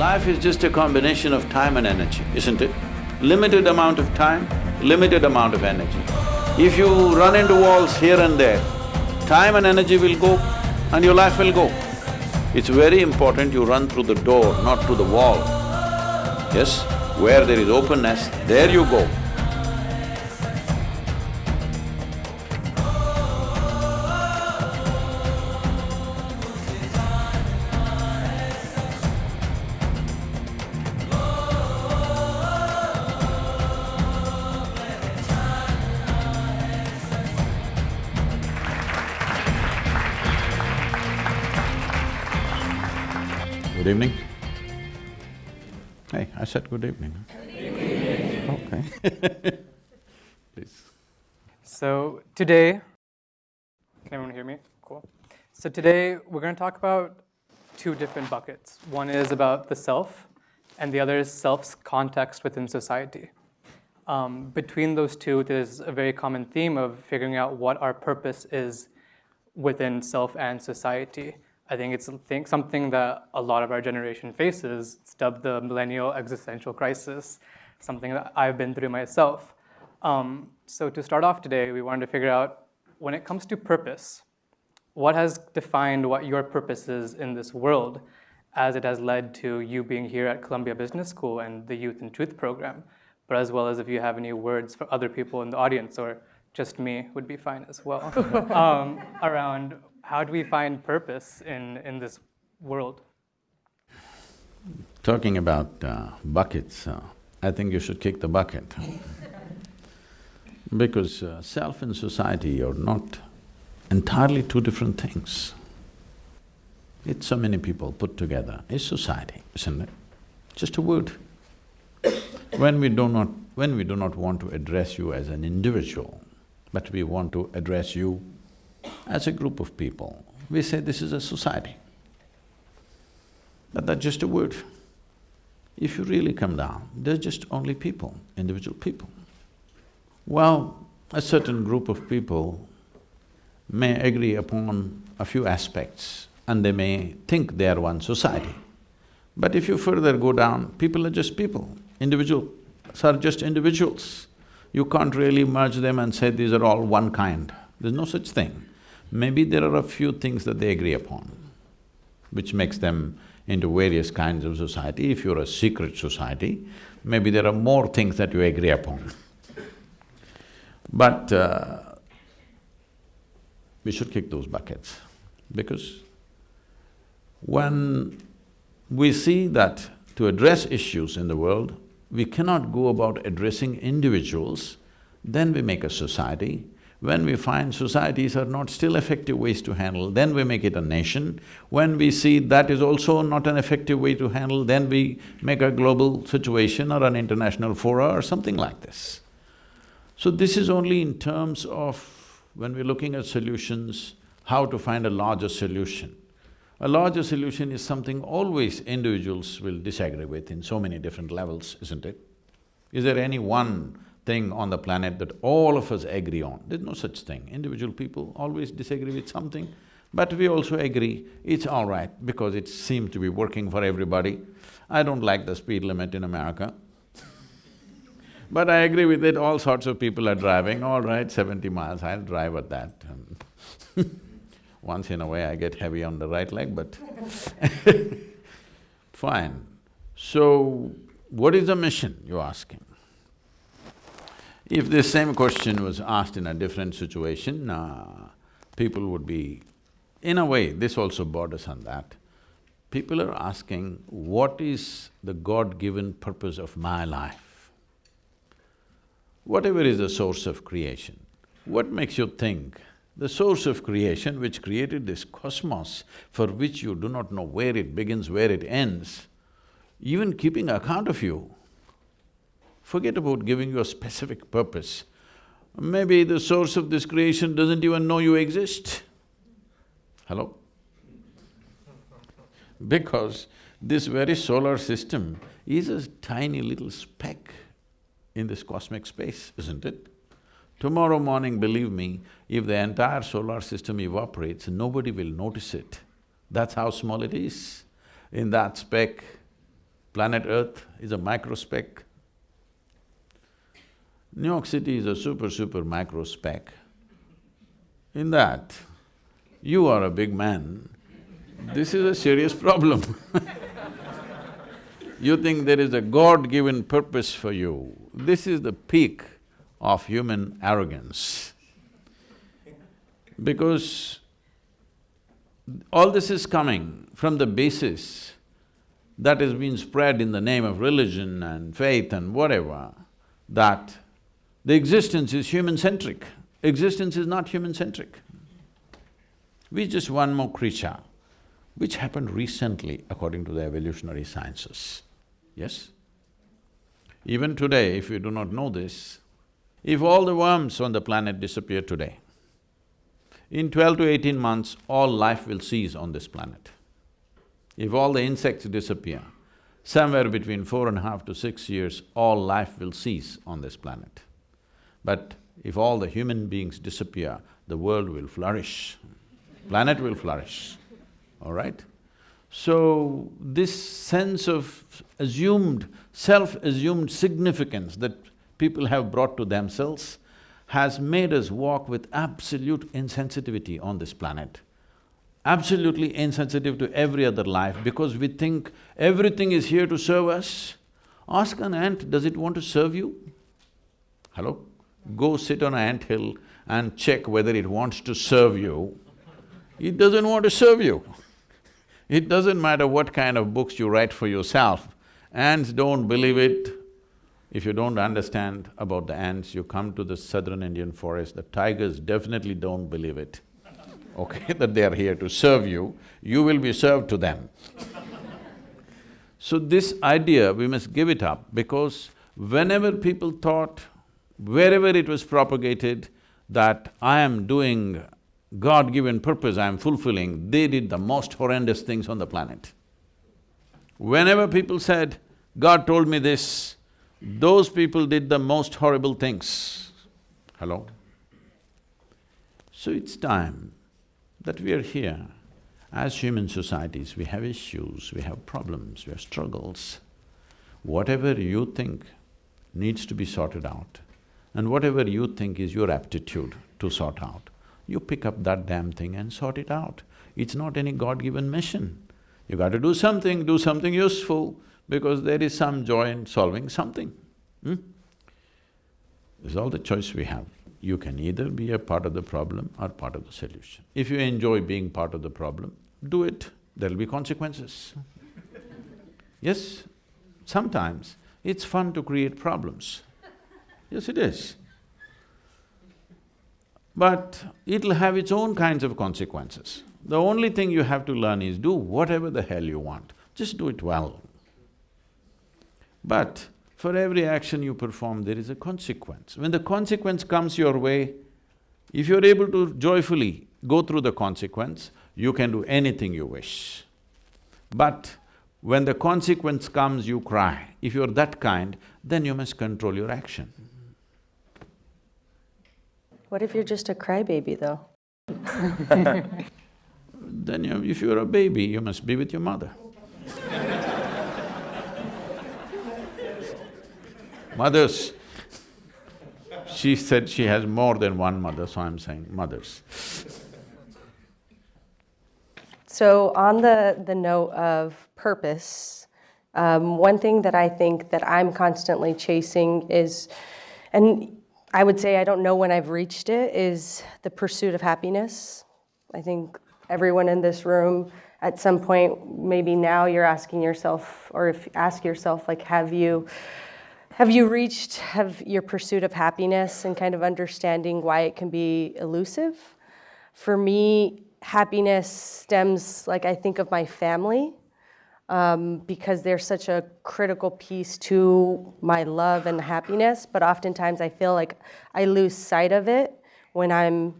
Life is just a combination of time and energy, isn't it? Limited amount of time, limited amount of energy. If you run into walls here and there, time and energy will go and your life will go. It's very important you run through the door, not through the wall. Yes, where there is openness, there you go. Today, can everyone hear me? Cool. So today we're going to talk about two different buckets. One is about the self, and the other is self's context within society. Um, between those two, there's a very common theme of figuring out what our purpose is within self and society. I think it's something that a lot of our generation faces. It's dubbed the millennial existential crisis, something that I've been through myself. Um, so to start off today, we wanted to figure out, when it comes to purpose, what has defined what your purpose is in this world as it has led to you being here at Columbia Business School and the Youth and Truth program, but as well as if you have any words for other people in the audience or just me would be fine as well, um, around how do we find purpose in, in this world? Talking about uh, buckets, uh, I think you should kick the bucket. because uh, self and society are not entirely two different things. It's so many people put together, it's society, isn't it? Just a word. when we do not… when we do not want to address you as an individual, but we want to address you as a group of people, we say this is a society. But that's just a word. If you really come down, they're just only people, individual people. Well, a certain group of people may agree upon a few aspects and they may think they are one society. But if you further go down, people are just people, individuals are just individuals. You can't really merge them and say these are all one kind. There's no such thing. Maybe there are a few things that they agree upon, which makes them into various kinds of society. If you're a secret society, maybe there are more things that you agree upon. But uh, we should kick those buckets because when we see that to address issues in the world, we cannot go about addressing individuals, then we make a society. When we find societies are not still effective ways to handle, then we make it a nation. When we see that is also not an effective way to handle, then we make a global situation or an international fora or something like this. So this is only in terms of when we're looking at solutions, how to find a larger solution. A larger solution is something always individuals will disagree with in so many different levels, isn't it? Is there any one thing on the planet that all of us agree on? There's no such thing. Individual people always disagree with something, but we also agree it's all right because it seems to be working for everybody. I don't like the speed limit in America. But I agree with it, all sorts of people are driving, all right, seventy miles, I'll drive at that. Once in a way I get heavy on the right leg, but fine. So, what is the mission, you're asking? If this same question was asked in a different situation, uh, people would be… In a way, this also borders on that. People are asking, what is the God-given purpose of my life? Whatever is the source of creation, what makes you think the source of creation which created this cosmos for which you do not know where it begins, where it ends, even keeping account of you, forget about giving you a specific purpose. Maybe the source of this creation doesn't even know you exist. Hello? Because this very solar system is a tiny little speck in this cosmic space, isn't it? Tomorrow morning, believe me, if the entire solar system evaporates, nobody will notice it. That's how small it is. In that speck, Planet Earth is a micro speck. New York City is a super, super micro speck. In that, you are a big man, this is a serious problem You think there is a God-given purpose for you, this is the peak of human arrogance. Because all this is coming from the basis that has been spread in the name of religion and faith and whatever, that the existence is human-centric. Existence is not human-centric. We're just one more creature, which happened recently according to the evolutionary sciences, yes? Even today, if you do not know this, if all the worms on the planet disappear today, in twelve to eighteen months, all life will cease on this planet. If all the insects disappear, somewhere between four and a half to six years, all life will cease on this planet. But if all the human beings disappear, the world will flourish, planet will flourish, all right? So, this sense of assumed, self-assumed significance that people have brought to themselves has made us walk with absolute insensitivity on this planet. Absolutely insensitive to every other life because we think everything is here to serve us. Ask an ant, does it want to serve you? Hello? Go sit on an ant hill and check whether it wants to serve you. It doesn't want to serve you. It doesn't matter what kind of books you write for yourself, ants don't believe it. If you don't understand about the ants, you come to the southern Indian forest, the tigers definitely don't believe it, okay, that they are here to serve you, you will be served to them. so this idea, we must give it up because whenever people thought wherever it was propagated that I am doing God-given purpose I am fulfilling, they did the most horrendous things on the planet. Whenever people said, God told me this, those people did the most horrible things. Hello? So it's time that we are here. As human societies, we have issues, we have problems, we have struggles. Whatever you think needs to be sorted out, and whatever you think is your aptitude to sort out, you pick up that damn thing and sort it out. It's not any God-given mission. You got to do something, do something useful, because there is some joy in solving something. Hmm? This is all the choice we have. You can either be a part of the problem or part of the solution. If you enjoy being part of the problem, do it, there'll be consequences. yes, sometimes it's fun to create problems. Yes, it is. But it'll have its own kinds of consequences. The only thing you have to learn is do whatever the hell you want, just do it well. But for every action you perform, there is a consequence. When the consequence comes your way, if you're able to joyfully go through the consequence, you can do anything you wish. But when the consequence comes, you cry. If you're that kind, then you must control your action. What if you're just a crybaby, though? then you, if you're a baby, you must be with your mother. mothers, she said she has more than one mother, so I'm saying mothers. So on the, the note of purpose, um, one thing that I think that I'm constantly chasing is, and I would say I don't know when I've reached it, is the pursuit of happiness. I think everyone in this room at some point, maybe now you're asking yourself, or if ask yourself, like, have you, have you reached have your pursuit of happiness and kind of understanding why it can be elusive? For me, happiness stems, like I think of my family um, because they're such a critical piece to my love and happiness. But oftentimes I feel like I lose sight of it when I'm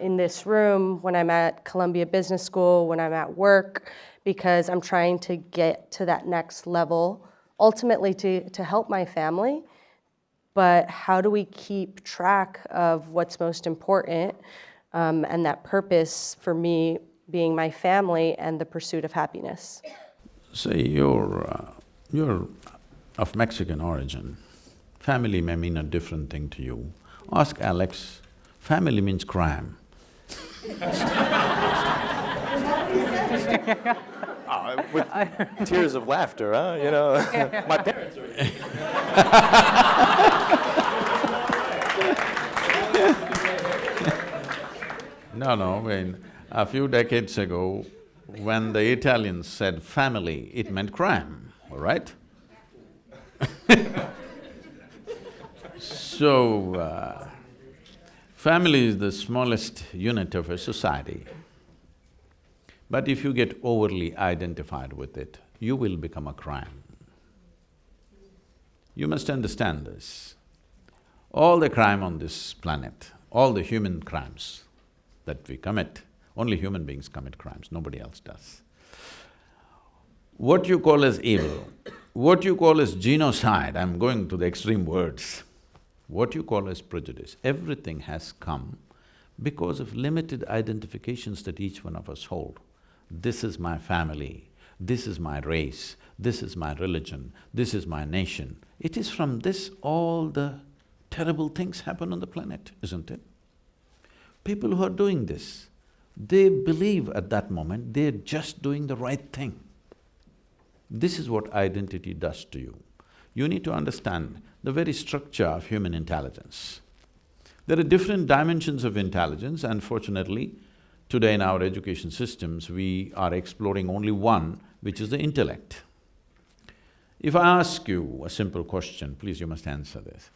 in this room, when I'm at Columbia Business School, when I'm at work, because I'm trying to get to that next level, ultimately to, to help my family. But how do we keep track of what's most important um, and that purpose for me being my family and the pursuit of happiness? say your uh, You're of Mexican origin, family may mean a different thing to you. Ask Alex, family means crime. Uh, with tears of laughter, huh? You know, my parents are. No, no, I mean, a few decades ago, when the Italians said family, it meant crime, all right? so, uh, family is the smallest unit of a society. But if you get overly identified with it, you will become a crime. You must understand this. All the crime on this planet, all the human crimes that we commit, only human beings commit crimes, nobody else does. What you call as evil, what you call as genocide, I'm going to the extreme words, what you call as prejudice, everything has come because of limited identifications that each one of us hold. This is my family, this is my race, this is my religion, this is my nation. It is from this all the terrible things happen on the planet, isn't it? People who are doing this, they believe at that moment they're just doing the right thing. This is what identity does to you. You need to understand the very structure of human intelligence. There are different dimensions of intelligence, unfortunately, today in our education systems, we are exploring only one, which is the intellect. If I ask you a simple question, please you must answer this,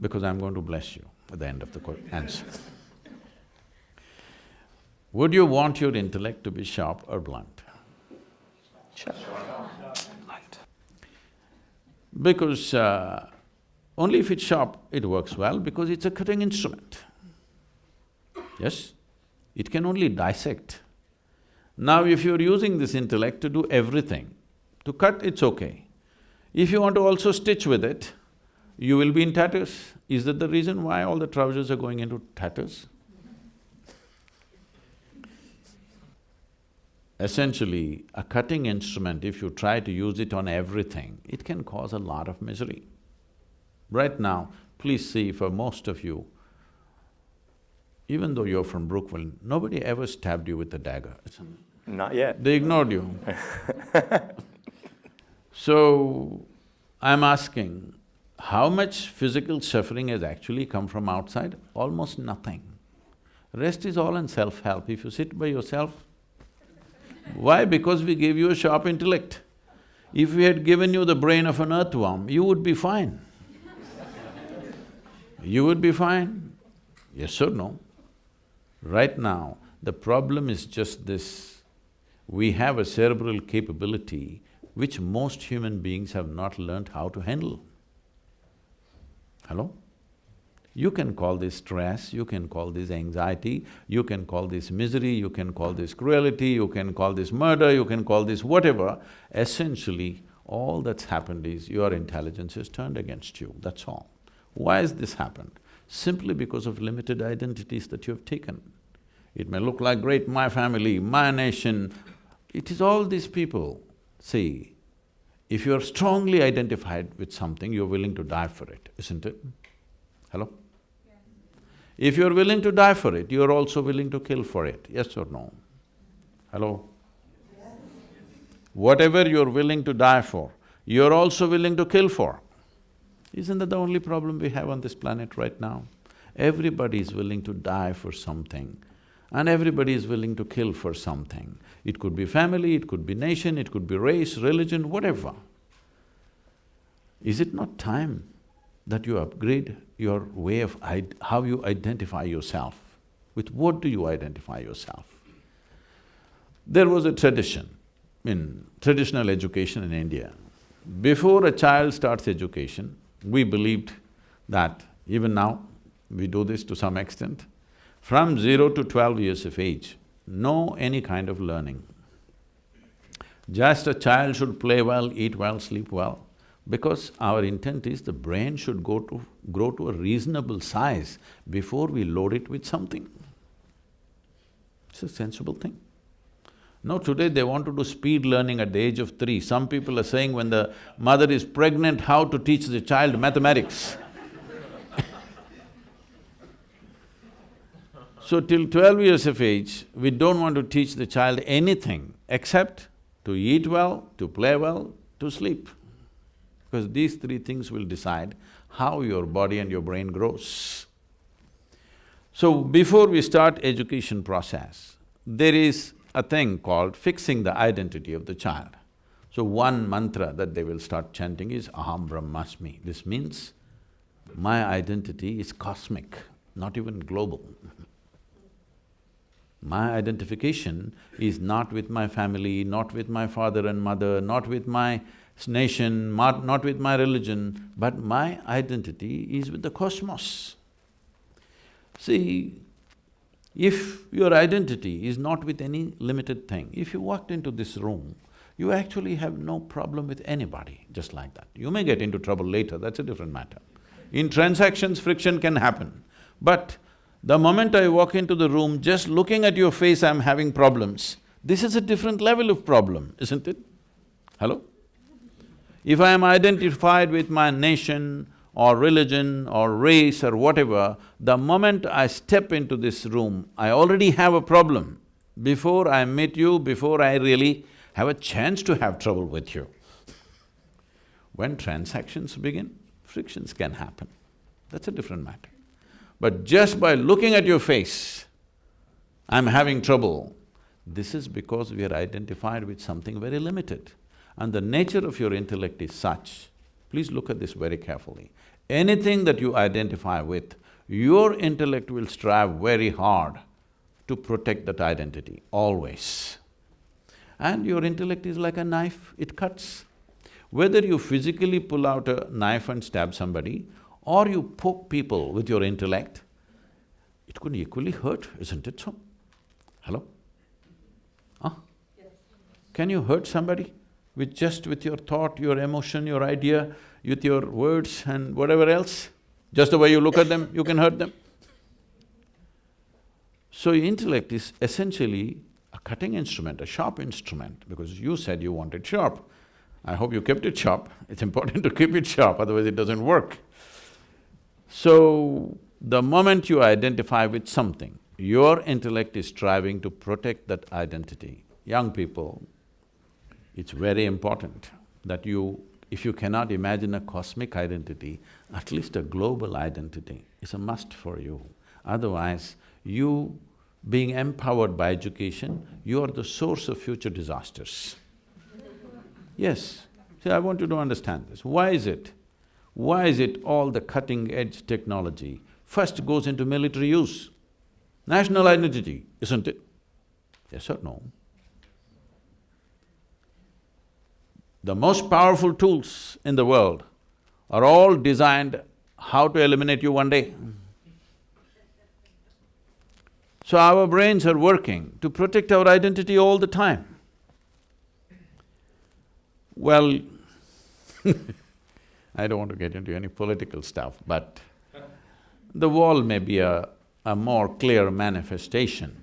because I'm going to bless you at the end of the answer. Would you want your intellect to be sharp or blunt? Sharp. Because uh, only if it's sharp, it works well because it's a cutting instrument. Yes? It can only dissect. Now if you're using this intellect to do everything, to cut, it's okay. If you want to also stitch with it, you will be in tatters. Is that the reason why all the trousers are going into tatters? Essentially, a cutting instrument, if you try to use it on everything, it can cause a lot of misery. Right now, please see for most of you, even though you're from Brookville, nobody ever stabbed you with a dagger. Not yet. They ignored you. so, I'm asking, how much physical suffering has actually come from outside? Almost nothing. Rest is all in self-help. If you sit by yourself, why? Because we gave you a sharp intellect. If we had given you the brain of an earthworm, you would be fine. you would be fine. Yes or no? Right now, the problem is just this. We have a cerebral capability which most human beings have not learned how to handle. Hello? You can call this stress, you can call this anxiety, you can call this misery, you can call this cruelty, you can call this murder, you can call this whatever. Essentially, all that's happened is your intelligence has turned against you, that's all. Why has this happened? Simply because of limited identities that you have taken. It may look like great my family, my nation, it is all these people. See, if you're strongly identified with something, you're willing to die for it, isn't it? Hello? If you're willing to die for it, you're also willing to kill for it, yes or no? Hello? Whatever you're willing to die for, you're also willing to kill for. Isn't that the only problem we have on this planet right now? Everybody is willing to die for something and everybody is willing to kill for something. It could be family, it could be nation, it could be race, religion, whatever. Is it not time that you upgrade your way of how you identify yourself. With what do you identify yourself? There was a tradition in traditional education in India. Before a child starts education, we believed that, even now, we do this to some extent, from zero to twelve years of age, no any kind of learning. Just a child should play well, eat well, sleep well because our intent is the brain should go to… grow to a reasonable size before we load it with something. It's a sensible thing. No, today they want to do speed learning at the age of three. Some people are saying when the mother is pregnant, how to teach the child mathematics. so till twelve years of age, we don't want to teach the child anything except to eat well, to play well, to sleep. Because these three things will decide how your body and your brain grows. So before we start education process, there is a thing called fixing the identity of the child. So one mantra that they will start chanting is Aham Brahmasmi. This means, my identity is cosmic, not even global. My identification is not with my family, not with my father and mother, not with my nation, not, not with my religion, but my identity is with the cosmos. See, if your identity is not with any limited thing, if you walked into this room, you actually have no problem with anybody, just like that. You may get into trouble later, that's a different matter. In transactions, friction can happen. But the moment I walk into the room, just looking at your face, I'm having problems. This is a different level of problem, isn't it? Hello? If I am identified with my nation, or religion or race or whatever, the moment I step into this room, I already have a problem. Before I meet you, before I really have a chance to have trouble with you. When transactions begin, frictions can happen. That's a different matter. But just by looking at your face, I'm having trouble. This is because we are identified with something very limited. And the nature of your intellect is such, please look at this very carefully. Anything that you identify with, your intellect will strive very hard to protect that identity, always. And your intellect is like a knife, it cuts. Whether you physically pull out a knife and stab somebody, or you poke people with your intellect, it could equally hurt, isn't it so? Hello? Huh? Yes. Can you hurt somebody with just with your thought, your emotion, your idea? with your words and whatever else, just the way you look at them, you can hurt them. So intellect is essentially a cutting instrument, a sharp instrument, because you said you wanted sharp. I hope you kept it sharp. It's important to keep it sharp, otherwise it doesn't work. So, the moment you identify with something, your intellect is striving to protect that identity. Young people, it's very important that you if you cannot imagine a cosmic identity, at least a global identity is a must for you. Otherwise, you being empowered by education, you are the source of future disasters. Yes, see, I want you to understand this. Why is it? Why is it all the cutting-edge technology first goes into military use? National identity, isn't it? Yes or no? The most powerful tools in the world are all designed how to eliminate you one day. So our brains are working to protect our identity all the time. Well, I don't want to get into any political stuff, but the wall may be a, a more clear manifestation,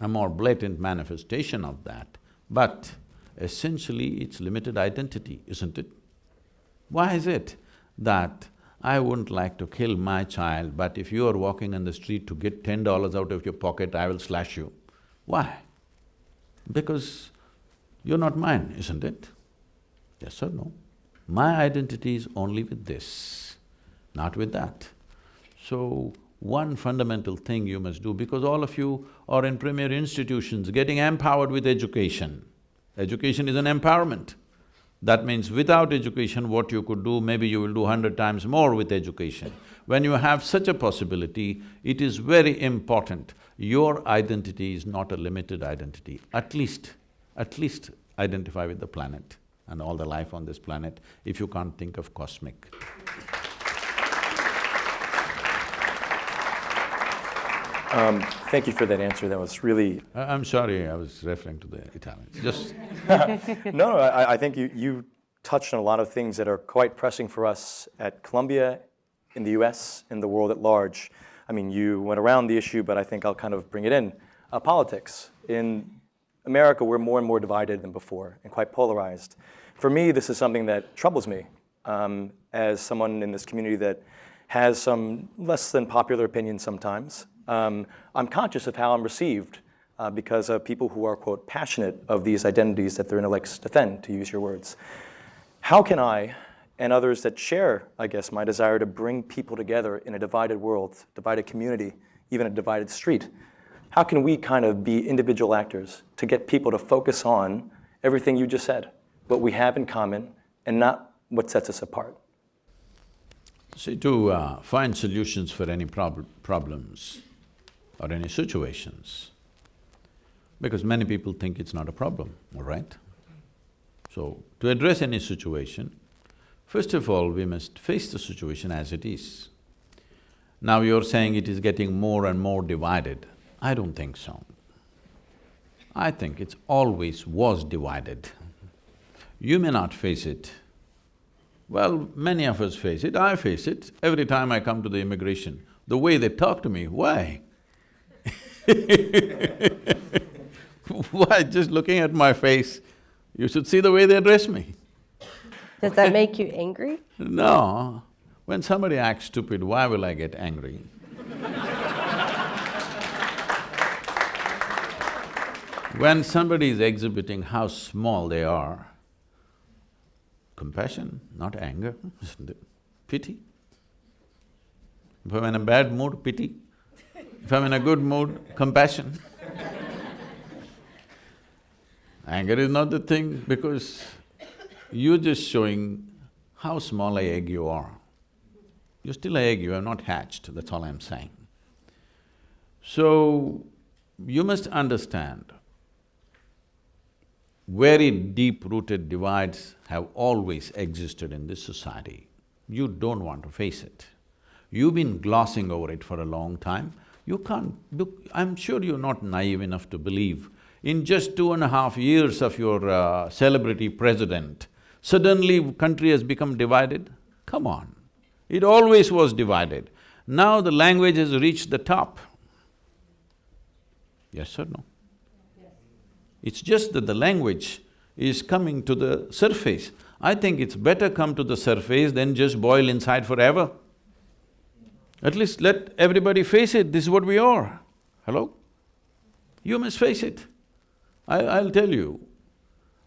a more blatant manifestation of that, but essentially it's limited identity, isn't it? Why is it that I wouldn't like to kill my child, but if you are walking on the street to get ten dollars out of your pocket, I will slash you? Why? Because you're not mine, isn't it? Yes or no? My identity is only with this, not with that. So, one fundamental thing you must do, because all of you are in premier institutions getting empowered with education, Education is an empowerment. That means without education, what you could do, maybe you will do hundred times more with education. When you have such a possibility, it is very important. Your identity is not a limited identity. At least, at least identify with the planet and all the life on this planet if you can't think of cosmic. Um, thank you for that answer. That was really. I, am sorry, I was referring to the Italians. Just. no, no I, I, think you, you touched on a lot of things that are quite pressing for us at Columbia, in the U.S., in the world at large. I mean, you went around the issue, but I think I'll kind of bring it in. Uh, politics in America, we're more and more divided than before and quite polarized. For me, this is something that troubles me um, as someone in this community that has some less than popular opinions sometimes. Um, I'm conscious of how I'm received uh, because of people who are, quote, passionate of these identities that their intellects defend, to use your words. How can I, and others that share, I guess, my desire to bring people together in a divided world, divided community, even a divided street, how can we kind of be individual actors to get people to focus on everything you just said, what we have in common, and not what sets us apart? See, to uh, find solutions for any prob problems or any situations, because many people think it's not a problem, all right? So, to address any situation, first of all, we must face the situation as it is. Now you're saying it is getting more and more divided. I don't think so. I think it's always was divided. You may not face it. Well, many of us face it, I face it. Every time I come to the immigration, the way they talk to me, why? why, just looking at my face, you should see the way they address me. Does that make you angry? No, when somebody acts stupid, why will I get angry? when somebody is exhibiting how small they are, compassion, not anger, isn't it? Pity. If I'm in a bad mood, pity. If I'm in a good mood, compassion. Anger is not the thing because you're just showing how small a egg you are. You're still an egg, you are not hatched, that's all I'm saying. So, you must understand, very deep-rooted divides have always existed in this society. You don't want to face it. You've been glossing over it for a long time. You can't… I'm sure you're not naive enough to believe in just two and a half years of your uh, celebrity president, suddenly country has become divided? Come on. It always was divided. Now the language has reached the top. Yes or no? It's just that the language is coming to the surface. I think it's better come to the surface than just boil inside forever. At least let everybody face it, this is what we are. Hello? You must face it. I, I'll tell you,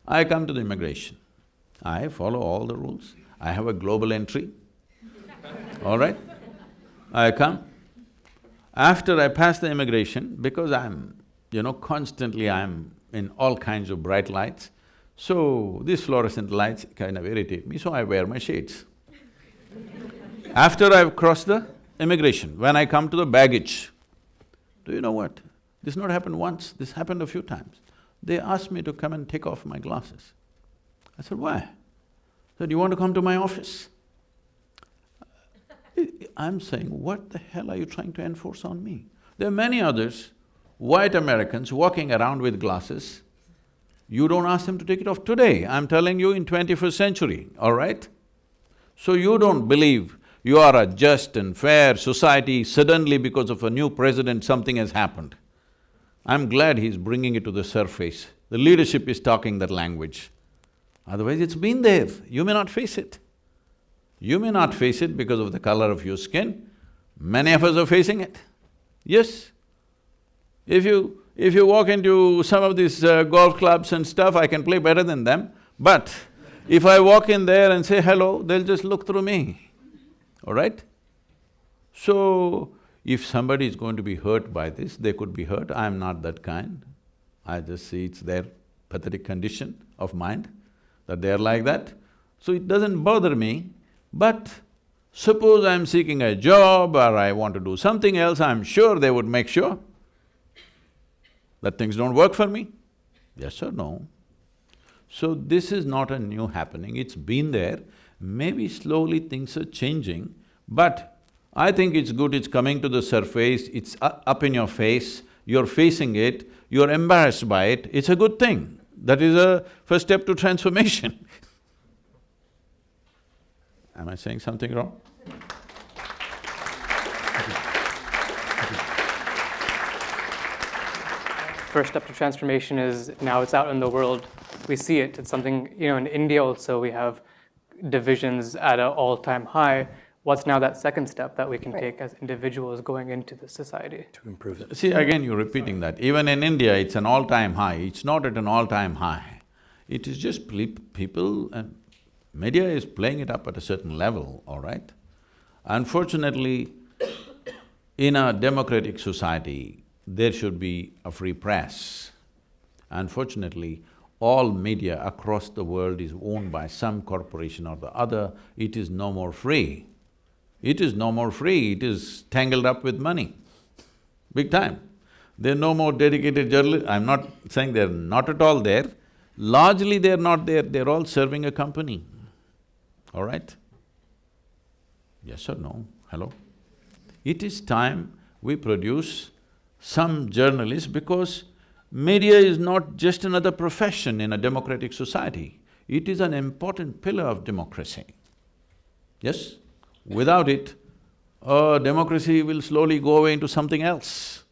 I come to the immigration. I follow all the rules. I have a global entry all right? I come. After I pass the immigration, because I'm, you know, constantly I'm in all kinds of bright lights, so these fluorescent lights kind of irritate me, so I wear my shades. After I've crossed the immigration, when I come to the baggage, do you know what? This not happened once, this happened a few times. They asked me to come and take off my glasses. I said, why? They said, you want to come to my office? I'm saying, what the hell are you trying to enforce on me? There are many others, white Americans walking around with glasses. You don't ask them to take it off today, I'm telling you in twenty-first century, all right? So you don't believe you are a just and fair society, suddenly because of a new president something has happened. I'm glad he's bringing it to the surface. The leadership is talking that language. Otherwise it's been there, you may not face it. You may not face it because of the color of your skin, many of us are facing it. Yes. If you… if you walk into some of these uh, golf clubs and stuff, I can play better than them, but if I walk in there and say hello, they'll just look through me, all right? So, if somebody is going to be hurt by this, they could be hurt, I'm not that kind. I just see it's their pathetic condition of mind, that they're like that. So it doesn't bother me, but suppose I'm seeking a job or I want to do something else, I'm sure they would make sure that things don't work for me. Yes or no? So this is not a new happening, it's been there. Maybe slowly things are changing, but I think it's good it's coming to the surface, it's up in your face, you're facing it, you're embarrassed by it, it's a good thing. That is a first step to transformation Am I saying something wrong? first step to transformation is now it's out in the world. We see it. It's something, you know, in India also we have divisions at an all-time high. What's now that second step that we can take as individuals going into the society? To improve it. See, again, you're repeating that. Even in India, it's an all-time high. It's not at an all-time high. It is just people and media is playing it up at a certain level, all right? Unfortunately, in a democratic society, there should be a free press. Unfortunately, all media across the world is owned by some corporation or the other, it is no more free. It is no more free, it is tangled up with money, big time. There are no more dedicated journalists, I'm not saying they're not at all there, largely they're not there, they're all serving a company, all right? Yes or no? Hello? It is time we produce some journalists because media is not just another profession in a democratic society, it is an important pillar of democracy. Yes? Without it, uh, democracy will slowly go away into something else.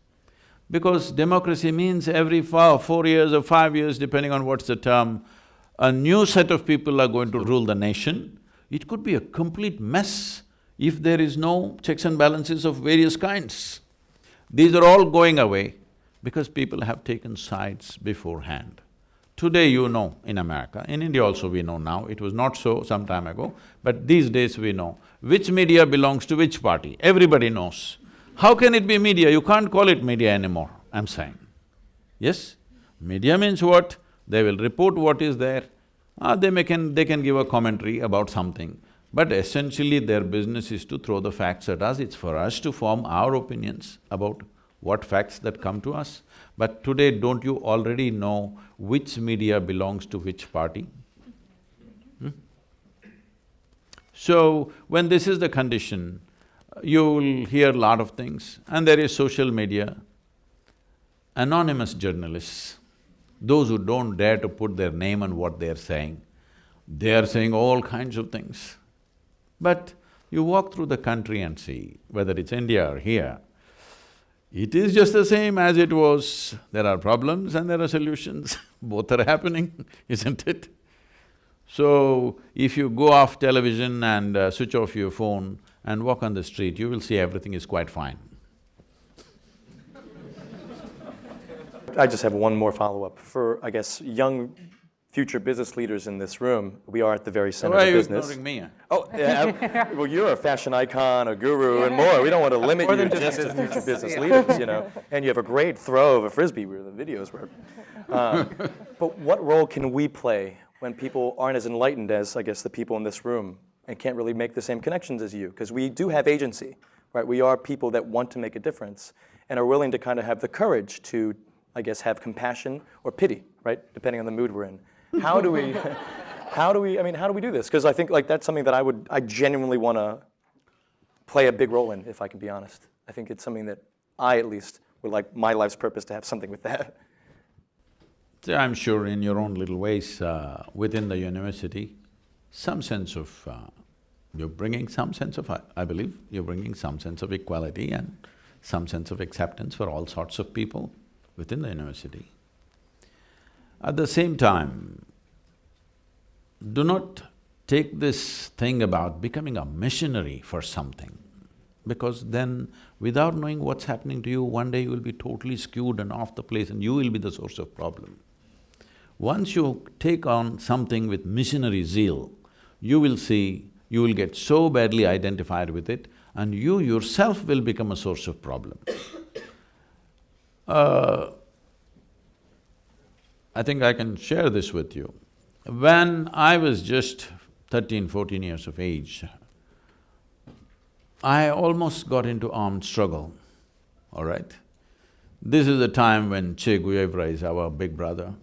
Because democracy means every four, four years or five years, depending on what's the term, a new set of people are going to rule the nation. It could be a complete mess if there is no checks and balances of various kinds. These are all going away because people have taken sides beforehand. Today you know in America, in India also we know now, it was not so some time ago, but these days we know which media belongs to which party, everybody knows. How can it be media? You can't call it media anymore, I'm saying. Yes? Media means what? They will report what is there, ah, they may can… they can give a commentary about something. But essentially their business is to throw the facts at us, it's for us to form our opinions about what facts that come to us. But today, don't you already know which media belongs to which party? Hmm? So, when this is the condition, you'll hear a lot of things and there is social media, anonymous journalists, those who don't dare to put their name on what they're saying, they are saying all kinds of things. But you walk through the country and see, whether it's India or here, it is just the same as it was. There are problems and there are solutions, both are happening, isn't it? So, if you go off television and uh, switch off your phone and walk on the street, you will see everything is quite fine. I just have one more follow-up. For, I guess, young future business leaders in this room, we are at the very center Why are of you business. ignoring me? Oh, yeah, well, you're a fashion icon, a guru, and more. We don't want to limit More you than just just to future business leaders, you know? And you have a great throw of a frisbee where the videos were. Um, but what role can we play when people aren't as enlightened as, I guess, the people in this room and can't really make the same connections as you? Because we do have agency, right? We are people that want to make a difference and are willing to kind of have the courage to, I guess, have compassion or pity, right? Depending on the mood we're in. How do we, how do we, I mean, how do we do this? Because I think like that's something that I would, I genuinely want to play a big role in, if I can be honest. I think it's something that I at least would like my life's purpose to have something with that. I'm sure in your own little ways uh, within the university, some sense of… Uh, you're bringing some sense of… I, I believe you're bringing some sense of equality and some sense of acceptance for all sorts of people within the university. At the same time, do not take this thing about becoming a missionary for something, because then without knowing what's happening to you, one day you will be totally skewed and off the place and you will be the source of problem. Once you take on something with missionary zeal, you will see, you will get so badly identified with it and you yourself will become a source of problem. Uh, I think I can share this with you. When I was just 13, 14 years of age, I almost got into armed struggle, all right? This is the time when Che Guevara is our big brother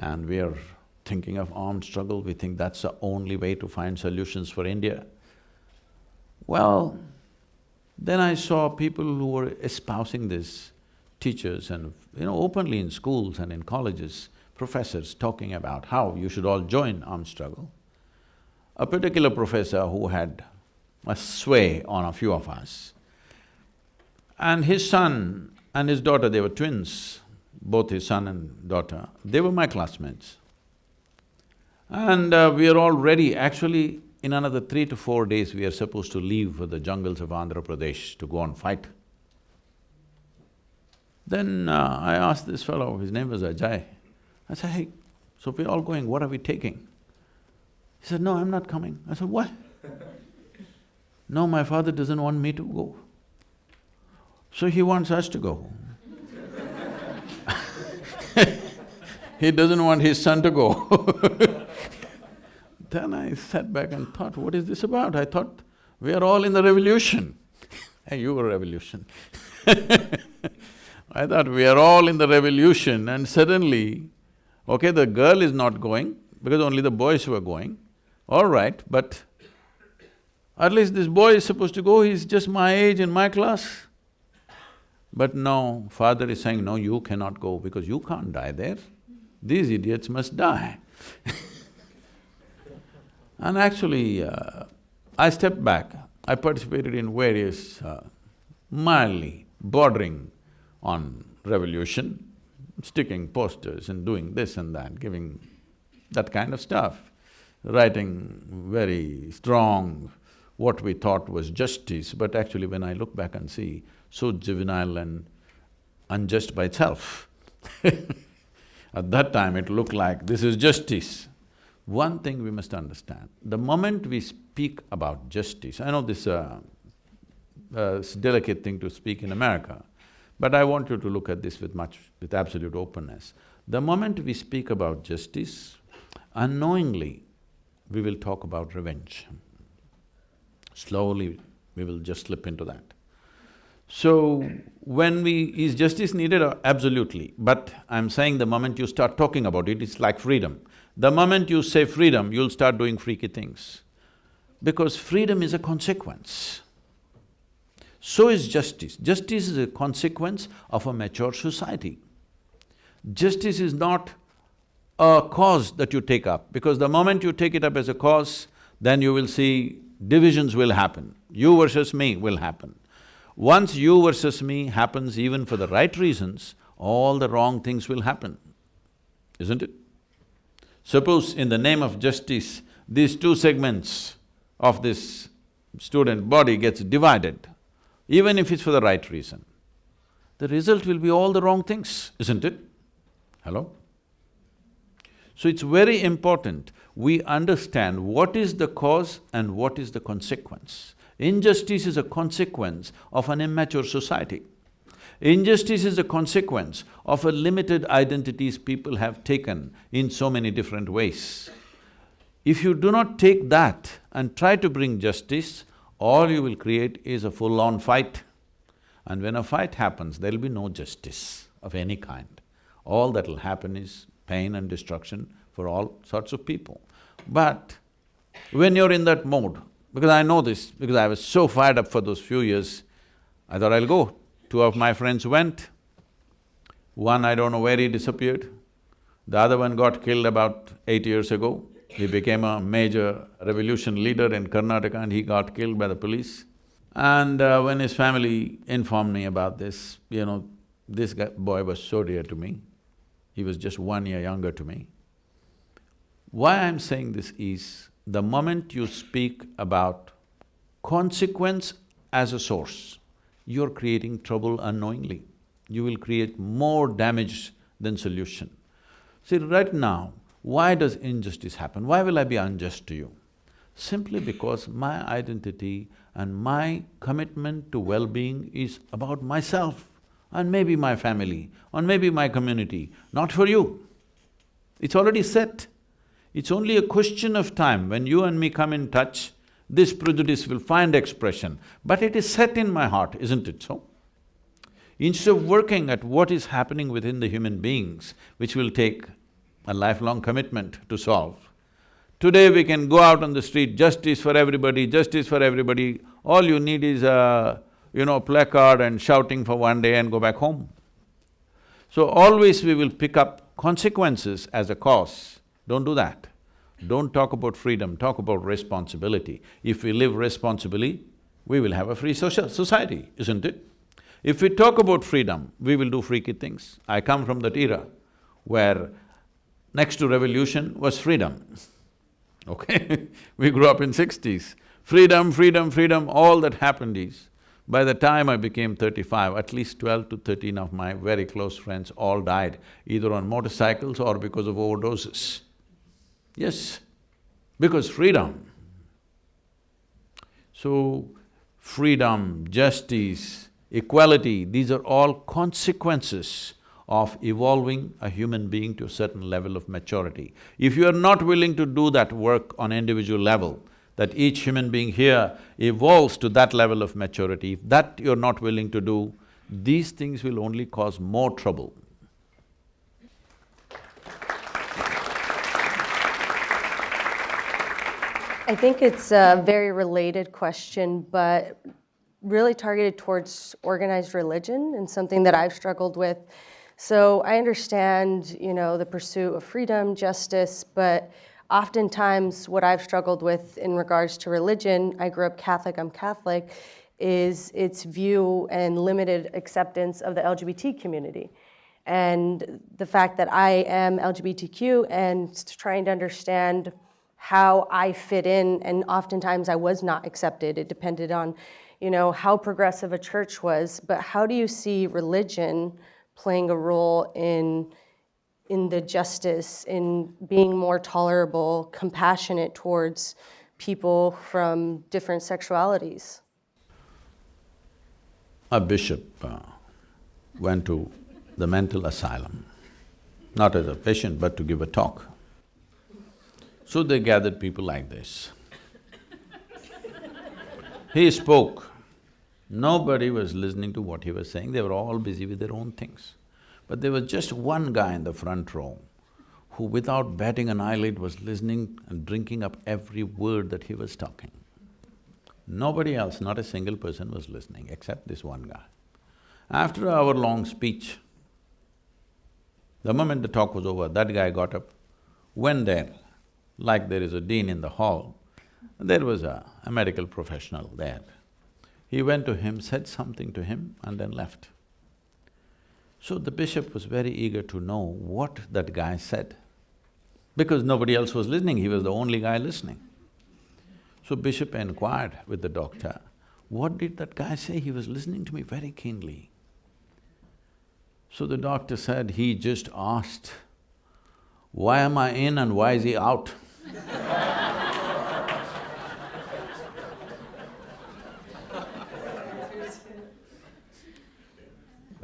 and we are thinking of armed struggle, we think that's the only way to find solutions for India. Well, then I saw people who were espousing this, teachers and, you know, openly in schools and in colleges, professors talking about how you should all join armed struggle. A particular professor who had a sway on a few of us, and his son and his daughter, they were twins, both his son and daughter, they were my classmates. And uh, we are all ready, actually in another three to four days we are supposed to leave for the jungles of Andhra Pradesh to go and fight. Then uh, I asked this fellow, his name was Ajay, I said, hey, so we're all going, what are we taking? He said, no, I'm not coming. I said, why? no, my father doesn't want me to go. So he wants us to go. he doesn't want his son to go Then I sat back and thought, what is this about? I thought, we are all in the revolution. and you were revolution I thought we are all in the revolution and suddenly, okay, the girl is not going because only the boys were going, all right, but at least this boy is supposed to go, he's just my age in my class. But no, father is saying, no, you cannot go because you can't die there. These idiots must die And actually, uh, I stepped back. I participated in various uh, mildly bordering on revolution, sticking posters and doing this and that, giving that kind of stuff, writing very strong what we thought was justice, but actually when I look back and see, so juvenile and unjust by itself. At that time it looked like this is justice. One thing we must understand, the moment we speak about justice, I know this uh, uh, delicate thing to speak in America, but I want you to look at this with much… with absolute openness. The moment we speak about justice, unknowingly, we will talk about revenge. Slowly, we will just slip into that. So, when we… is justice needed? Uh, absolutely. But I'm saying the moment you start talking about it, it's like freedom. The moment you say freedom, you'll start doing freaky things. Because freedom is a consequence. So is justice. Justice is a consequence of a mature society. Justice is not a cause that you take up, because the moment you take it up as a cause, then you will see divisions will happen, you versus me will happen. Once you versus me happens even for the right reasons, all the wrong things will happen, isn't it? Suppose in the name of justice, these two segments of this student body gets divided, even if it's for the right reason, the result will be all the wrong things, isn't it? Hello? So it's very important we understand what is the cause and what is the consequence. Injustice is a consequence of an immature society. Injustice is a consequence of a limited identities people have taken in so many different ways. If you do not take that and try to bring justice, all you will create is a full-on fight. And when a fight happens, there'll be no justice of any kind. All that'll happen is pain and destruction for all sorts of people. But when you're in that mode, because I know this, because I was so fired up for those few years, I thought I'll go. Two of my friends went, one I don't know where he disappeared, the other one got killed about eight years ago. He became a major revolution leader in Karnataka and he got killed by the police. And uh, when his family informed me about this, you know, this guy, boy was so dear to me. He was just one year younger to me. Why I'm saying this is, the moment you speak about consequence as a source, you're creating trouble unknowingly. You will create more damage than solution. See, right now, why does injustice happen? Why will I be unjust to you? Simply because my identity and my commitment to well-being is about myself and maybe my family, or maybe my community, not for you. It's already set. It's only a question of time when you and me come in touch, this prejudice will find expression, but it is set in my heart, isn't it so? Instead of working at what is happening within the human beings, which will take a lifelong commitment to solve. Today we can go out on the street, justice for everybody, justice for everybody, all you need is a, you know, placard and shouting for one day and go back home. So always we will pick up consequences as a cause, don't do that. Don't talk about freedom, talk about responsibility. If we live responsibly, we will have a free social society, isn't it? If we talk about freedom, we will do freaky things. I come from that era where next to revolution was freedom, okay? we grew up in sixties. Freedom, freedom, freedom, all that happened is, by the time I became thirty-five, at least twelve to thirteen of my very close friends all died, either on motorcycles or because of overdoses. Yes, because freedom. So, freedom, justice, equality, these are all consequences of evolving a human being to a certain level of maturity. If you are not willing to do that work on individual level, that each human being here evolves to that level of maturity, if that you're not willing to do, these things will only cause more trouble. I think it's a very related question, but really targeted towards organized religion and something that I've struggled with. So I understand, you know, the pursuit of freedom, justice, but oftentimes what I've struggled with in regards to religion, I grew up Catholic, I'm Catholic, is its view and limited acceptance of the LGBT community. And the fact that I am LGBTQ and trying to understand how I fit in, and oftentimes I was not accepted. It depended on, you know, how progressive a church was. But how do you see religion playing a role in in the justice, in being more tolerable, compassionate towards people from different sexualities? A bishop uh, went to the mental asylum, not as a patient, but to give a talk. So they gathered people like this. he spoke. Nobody was listening to what he was saying, they were all busy with their own things. But there was just one guy in the front row who without batting an eyelid was listening and drinking up every word that he was talking. Nobody else, not a single person was listening except this one guy. After an hour-long speech, the moment the talk was over, that guy got up, went there, like there is a dean in the hall, there was a, a medical professional there. He went to him, said something to him and then left. So the bishop was very eager to know what that guy said, because nobody else was listening, he was the only guy listening. So bishop inquired with the doctor, what did that guy say? He was listening to me very keenly. So the doctor said, he just asked, why am I in and why is he out?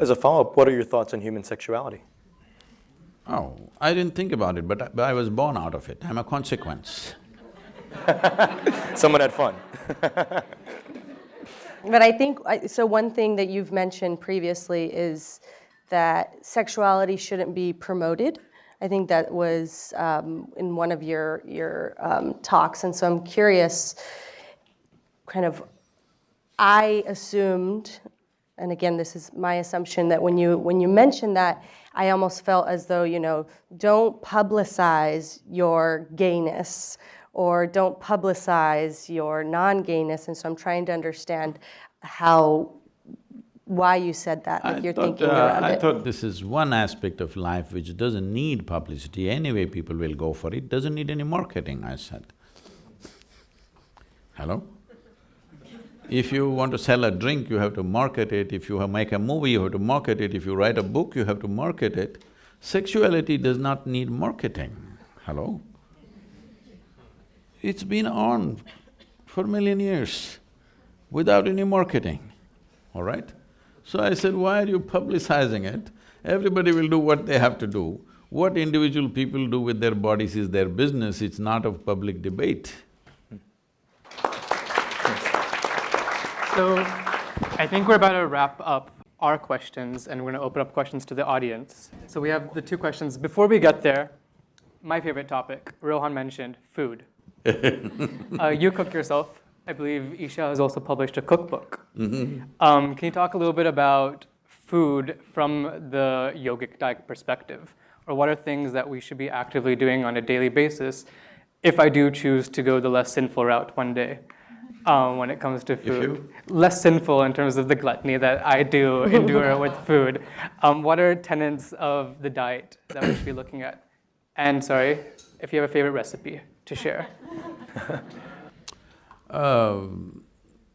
As a follow-up, what are your thoughts on human sexuality? Oh, I didn't think about it, but I, but I was born out of it. I'm a consequence. Someone had fun. But I think, I- so one thing that you've mentioned previously is that sexuality shouldn't be promoted. I think that was um, in one of your, your um, talks, and so I'm curious, kind of, I assumed, and again, this is my assumption, that when you, when you mentioned that, I almost felt as though, you know, don't publicize your gayness, or don't publicize your non-gayness, and so I'm trying to understand how, why you said that, I you're thought, thinking uh, around I it. thought this is one aspect of life which doesn't need publicity, anyway people will go for it, doesn't need any marketing, I said. Hello? If you want to sell a drink, you have to market it, if you make a movie, you have to market it, if you write a book, you have to market it. Sexuality does not need marketing, hello? It's been on for million years without any marketing, all right? So I said, why are you publicizing it? Everybody will do what they have to do. What individual people do with their bodies is their business, it's not of public debate. So I think we're about to wrap up our questions and we're going to open up questions to the audience. So we have the two questions. Before we get there, my favorite topic, Rohan mentioned food. uh, you cook yourself. I believe Isha has also published a cookbook. Um, can you talk a little bit about food from the yogic diet perspective? Or what are things that we should be actively doing on a daily basis if I do choose to go the less sinful route one day? Um, when it comes to food. Less sinful in terms of the gluttony that I do endure with food. Um, what are tenets of the diet that we should be looking at? And sorry, if you have a favorite recipe to share. Um,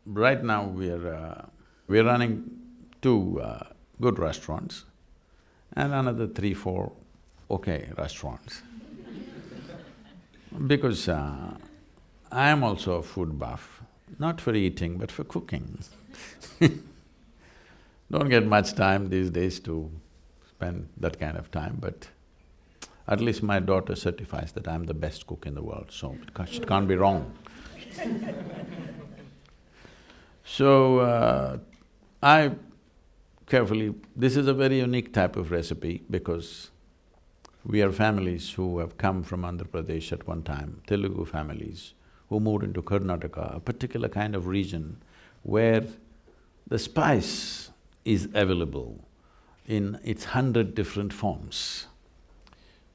right now, we're… Uh, we're running two uh, good restaurants and another three, four okay restaurants. because uh, I am also a food buff, not for eating but for cooking Don't get much time these days to spend that kind of time, but at least my daughter certifies that I'm the best cook in the world, so it can't, be wrong. so, uh, I carefully… This is a very unique type of recipe because we are families who have come from Andhra Pradesh at one time, Telugu families, who moved into Karnataka, a particular kind of region where the spice is available in its hundred different forms.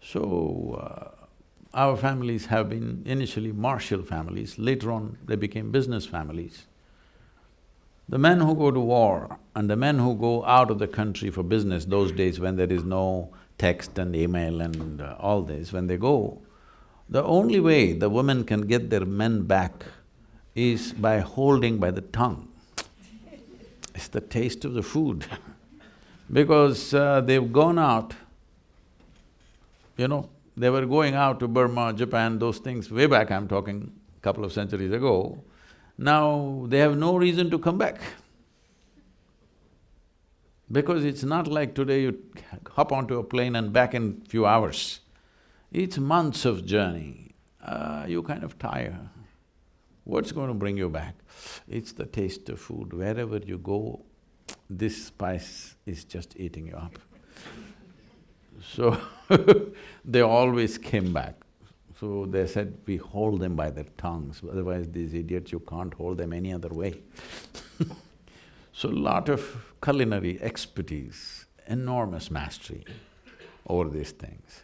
So, uh, our families have been initially martial families, later on they became business families. The men who go to war and the men who go out of the country for business those days when there is no text and email and uh, all this, when they go, the only way the women can get their men back is by holding by the tongue. It's the taste of the food because uh, they've gone out, you know, they were going out to Burma, Japan, those things way back I'm talking, couple of centuries ago, now they have no reason to come back. Because it's not like today you hop onto a plane and back in few hours. It's months of journey, uh, you kind of tire. What's going to bring you back? It's the taste of food. Wherever you go, this spice is just eating you up. So they always came back. So they said, we hold them by their tongues, otherwise these idiots, you can't hold them any other way So lot of culinary expertise, enormous mastery over these things.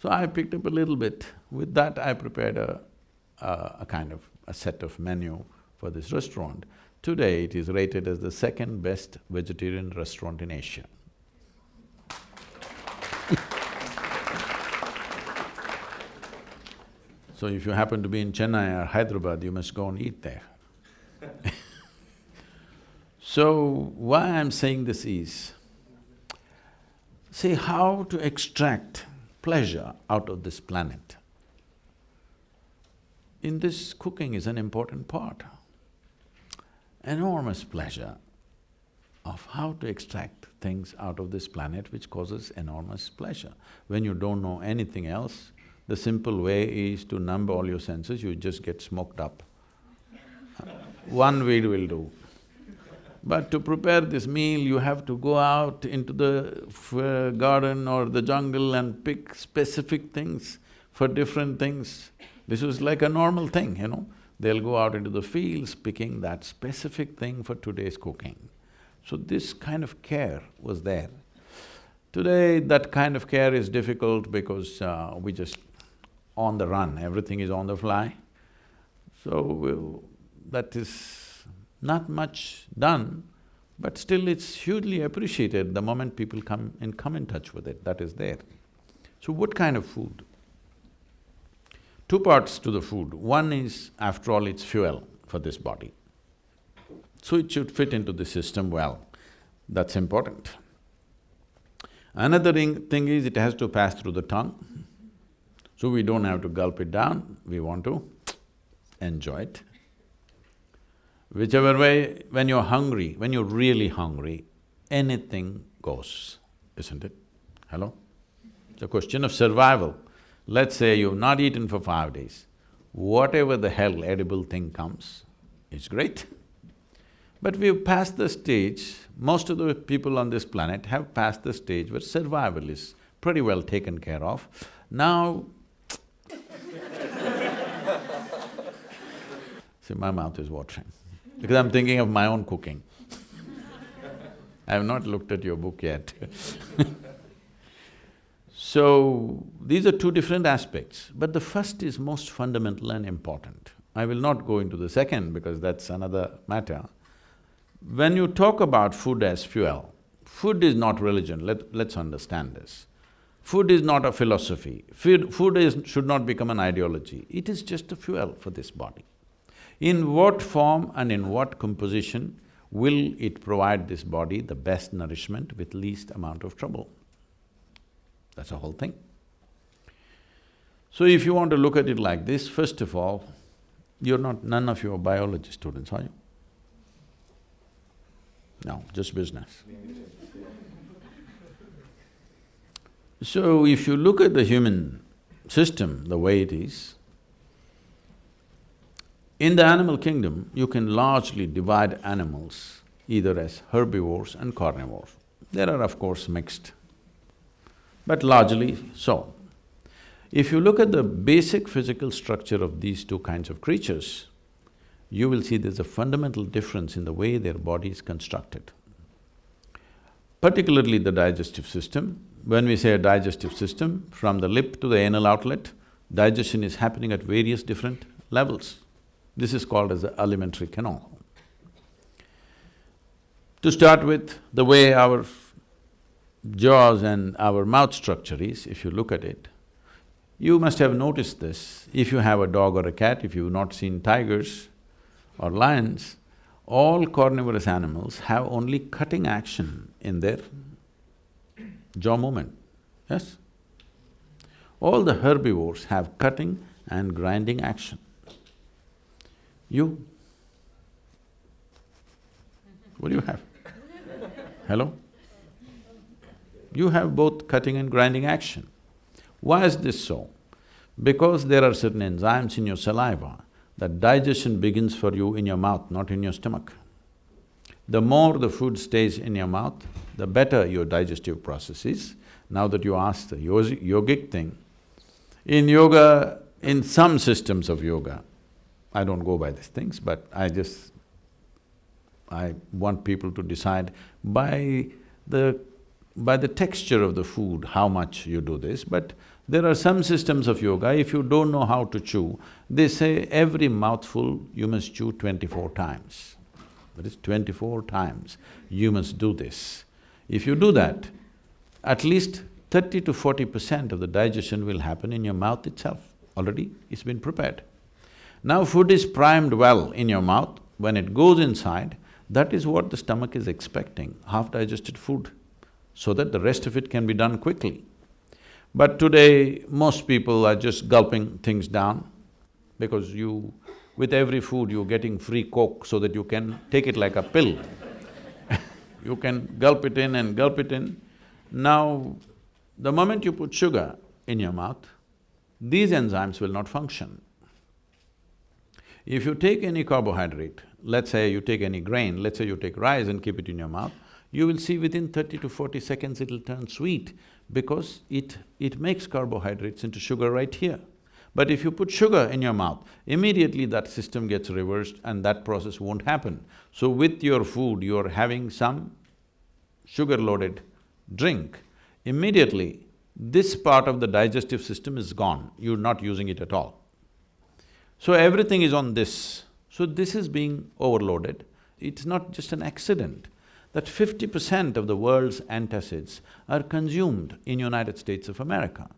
So I picked up a little bit. With that, I prepared a, a, a kind of a set of menu for this restaurant. Today, it is rated as the second best vegetarian restaurant in Asia. So if you happen to be in Chennai or Hyderabad, you must go and eat there So, why I'm saying this is, see how to extract pleasure out of this planet. In this, cooking is an important part. Enormous pleasure of how to extract things out of this planet which causes enormous pleasure. When you don't know anything else, the simple way is to numb all your senses, you just get smoked up. One weed will do. But to prepare this meal, you have to go out into the garden or the jungle and pick specific things for different things. This was like a normal thing, you know. They'll go out into the fields picking that specific thing for today's cooking. So this kind of care was there. Today, that kind of care is difficult because uh, we just on the run, everything is on the fly. So, that is not much done, but still it's hugely appreciated the moment people come in… come in touch with it, that is there. So what kind of food? Two parts to the food. One is, after all, it's fuel for this body. So it should fit into the system well, that's important. Another thing is it has to pass through the tongue. So we don't have to gulp it down, we want to enjoy it. Whichever way, when you're hungry, when you're really hungry, anything goes, isn't it? Hello? It's a question of survival. Let's say you've not eaten for five days, whatever the hell edible thing comes, it's great. But we've passed the stage, most of the people on this planet have passed the stage where survival is pretty well taken care of. Now, See, my mouth is watering because I'm thinking of my own cooking. I have not looked at your book yet So, these are two different aspects, but the first is most fundamental and important. I will not go into the second because that's another matter. When you talk about food as fuel, food is not religion, Let, let's understand this. Food is not a philosophy, food, food is, should not become an ideology, it is just a fuel for this body. In what form and in what composition will it provide this body the best nourishment with least amount of trouble? That's the whole thing. So if you want to look at it like this, first of all, you're not… none of you are biology students, are you? No, just business. So if you look at the human system the way it is, in the animal kingdom, you can largely divide animals either as herbivores and carnivores. There are of course mixed, but largely so. If you look at the basic physical structure of these two kinds of creatures, you will see there's a fundamental difference in the way their body is constructed. Particularly the digestive system, when we say a digestive system, from the lip to the anal outlet, digestion is happening at various different levels. This is called as the alimentary canal. To start with, the way our jaws and our mouth structure is, if you look at it, you must have noticed this, if you have a dog or a cat, if you've not seen tigers or lions, all carnivorous animals have only cutting action in their jaw movement, yes? All the herbivores have cutting and grinding action. You? What do you have? Hello? You have both cutting and grinding action. Why is this so? Because there are certain enzymes in your saliva that digestion begins for you in your mouth, not in your stomach. The more the food stays in your mouth, the better your digestive process is. Now that you asked the yogic thing, in yoga, in some systems of yoga, I don't go by these things, but I just… I want people to decide by the by the texture of the food, how much you do this, but there are some systems of yoga, if you don't know how to chew, they say every mouthful you must chew twenty-four times. That is twenty-four times you must do this. If you do that, at least thirty to forty percent of the digestion will happen in your mouth itself, already it's been prepared. Now food is primed well in your mouth, when it goes inside, that is what the stomach is expecting, half-digested food so that the rest of it can be done quickly. But today, most people are just gulping things down because you… with every food you're getting free coke so that you can take it like a pill you can gulp it in and gulp it in. Now, the moment you put sugar in your mouth, these enzymes will not function. If you take any carbohydrate, let's say you take any grain, let's say you take rice and keep it in your mouth, you will see within thirty to forty seconds it'll turn sweet because it… it makes carbohydrates into sugar right here. But if you put sugar in your mouth, immediately that system gets reversed and that process won't happen. So with your food, you're having some sugar-loaded drink, immediately this part of the digestive system is gone, you're not using it at all. So everything is on this. So this is being overloaded. It's not just an accident that fifty percent of the world's antacids are consumed in United States of America.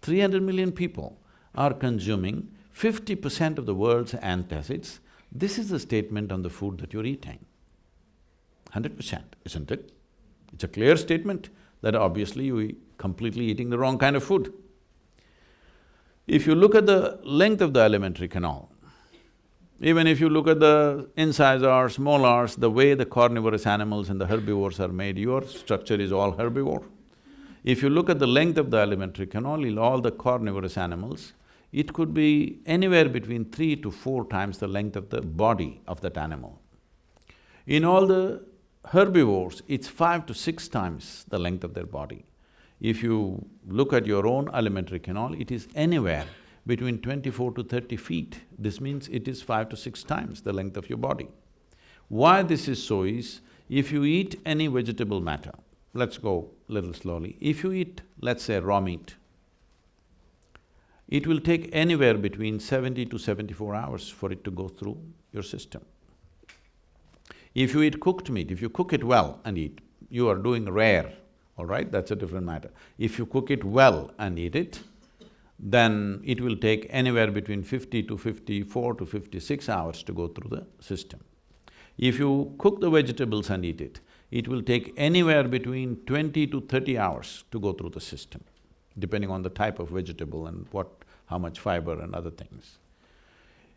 Three hundred million people are consuming fifty percent of the world's antacids. This is a statement on the food that you're eating. Hundred percent, isn't it? It's a clear statement that obviously you're completely eating the wrong kind of food. If you look at the length of the alimentary canal, even if you look at the incisors, molars, the way the carnivorous animals and the herbivores are made, your structure is all herbivore. If you look at the length of the alimentary canal in all the carnivorous animals, it could be anywhere between three to four times the length of the body of that animal. In all the herbivores, it's five to six times the length of their body. If you look at your own alimentary canal, it is anywhere between twenty-four to thirty feet. This means it is five to six times the length of your body. Why this is so is, if you eat any vegetable matter, let's go little slowly, if you eat, let's say, raw meat, it will take anywhere between seventy to seventy-four hours for it to go through your system. If you eat cooked meat, if you cook it well and eat, you are doing rare, all right, that's a different matter. If you cook it well and eat it, then it will take anywhere between fifty to fifty-four to fifty-six hours to go through the system. If you cook the vegetables and eat it, it will take anywhere between twenty to thirty hours to go through the system, depending on the type of vegetable and what… how much fiber and other things.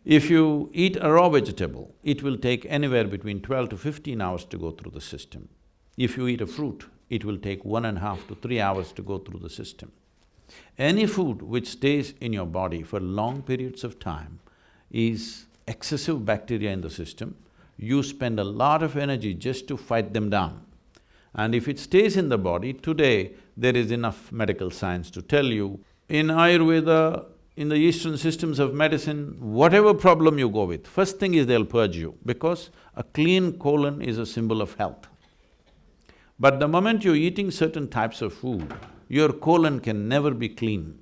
If you eat a raw vegetable, it will take anywhere between twelve to fifteen hours to go through the system. If you eat a fruit, it will take one and a half to three hours to go through the system. Any food which stays in your body for long periods of time is excessive bacteria in the system, you spend a lot of energy just to fight them down. And if it stays in the body, today there is enough medical science to tell you, in Ayurveda, in the eastern systems of medicine, whatever problem you go with, first thing is they'll purge you because a clean colon is a symbol of health. But the moment you're eating certain types of food, your colon can never be clean.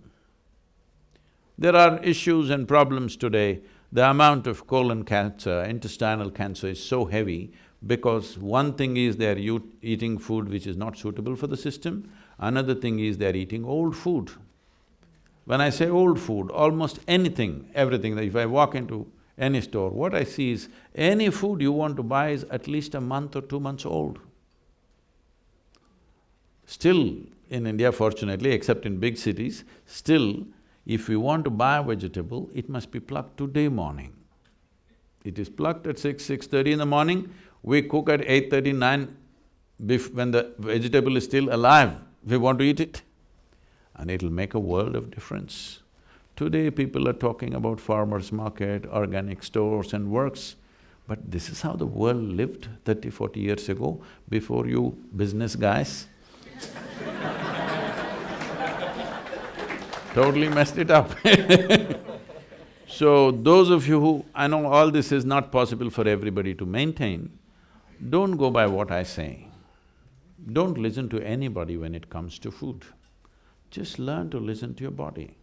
There are issues and problems today, the amount of colon cancer, intestinal cancer is so heavy because one thing is they're eating food which is not suitable for the system, another thing is they're eating old food. When I say old food, almost anything, everything, that if I walk into any store, what I see is any food you want to buy is at least a month or two months old. Still, in India fortunately, except in big cities, still, if we want to buy a vegetable, it must be plucked today morning. It is plucked at six, six-thirty in the morning, we cook at eight-thirty, nine, when the vegetable is still alive, we want to eat it. And it'll make a world of difference. Today people are talking about farmers market, organic stores and works, but this is how the world lived 30, 40 years ago, before you business guys totally messed it up So those of you who… I know all this is not possible for everybody to maintain, don't go by what I say. Don't listen to anybody when it comes to food. Just learn to listen to your body.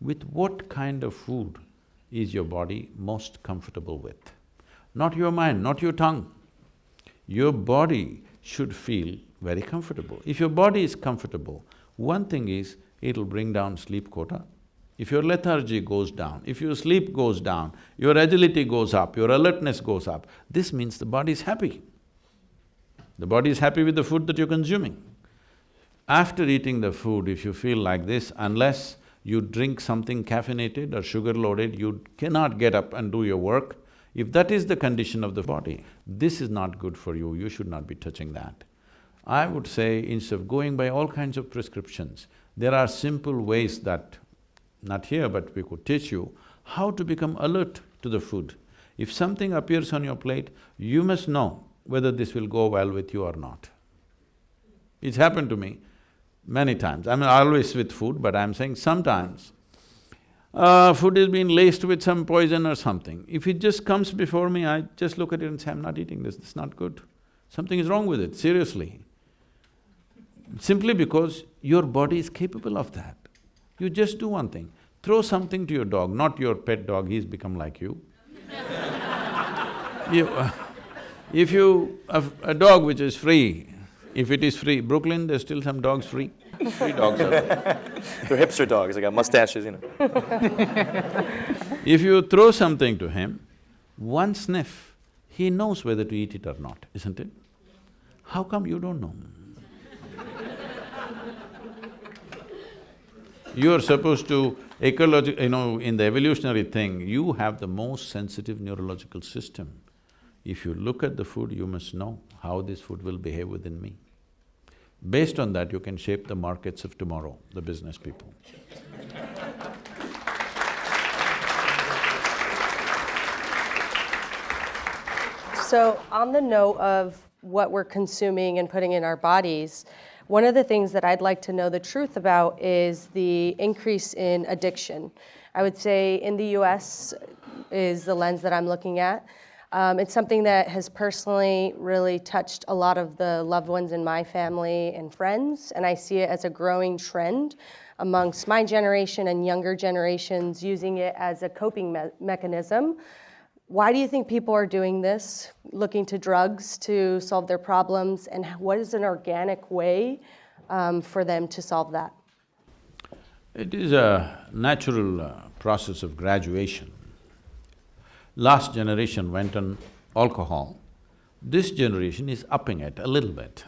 With what kind of food is your body most comfortable with? Not your mind, not your tongue. Your body should feel very comfortable. If your body is comfortable, one thing is, it'll bring down sleep quota. If your lethargy goes down, if your sleep goes down, your agility goes up, your alertness goes up, this means the body is happy. The body is happy with the food that you're consuming. After eating the food, if you feel like this, unless you drink something caffeinated or sugar-loaded, you cannot get up and do your work. If that is the condition of the body, this is not good for you, you should not be touching that. I would say instead of going by all kinds of prescriptions, there are simple ways that, not here but we could teach you, how to become alert to the food. If something appears on your plate, you must know whether this will go well with you or not. It's happened to me many times. I mean, always with food, but I'm saying sometimes uh, food is being laced with some poison or something. If it just comes before me, I just look at it and say, I'm not eating this, this is not good. Something is wrong with it, seriously simply because your body is capable of that. You just do one thing, throw something to your dog, not your pet dog, he's become like you. you uh, if you… A, a dog which is free, if it is free, Brooklyn, there's still some dogs free. Free dogs are there. They're hipster dogs, they got mustaches, you know. if you throw something to him, one sniff, he knows whether to eat it or not, isn't it? How come you don't know? You're supposed to ecological… you know, in the evolutionary thing, you have the most sensitive neurological system. If you look at the food, you must know how this food will behave within me. Based on that, you can shape the markets of tomorrow, the business people. So on the note of what we're consuming and putting in our bodies, one of the things that I'd like to know the truth about is the increase in addiction. I would say in the US is the lens that I'm looking at. Um, it's something that has personally really touched a lot of the loved ones in my family and friends, and I see it as a growing trend amongst my generation and younger generations using it as a coping me- mechanism. Why do you think people are doing this, looking to drugs to solve their problems, and what is an organic way um, for them to solve that? It is a natural uh, process of graduation. Last generation went on alcohol. This generation is upping it a little bit.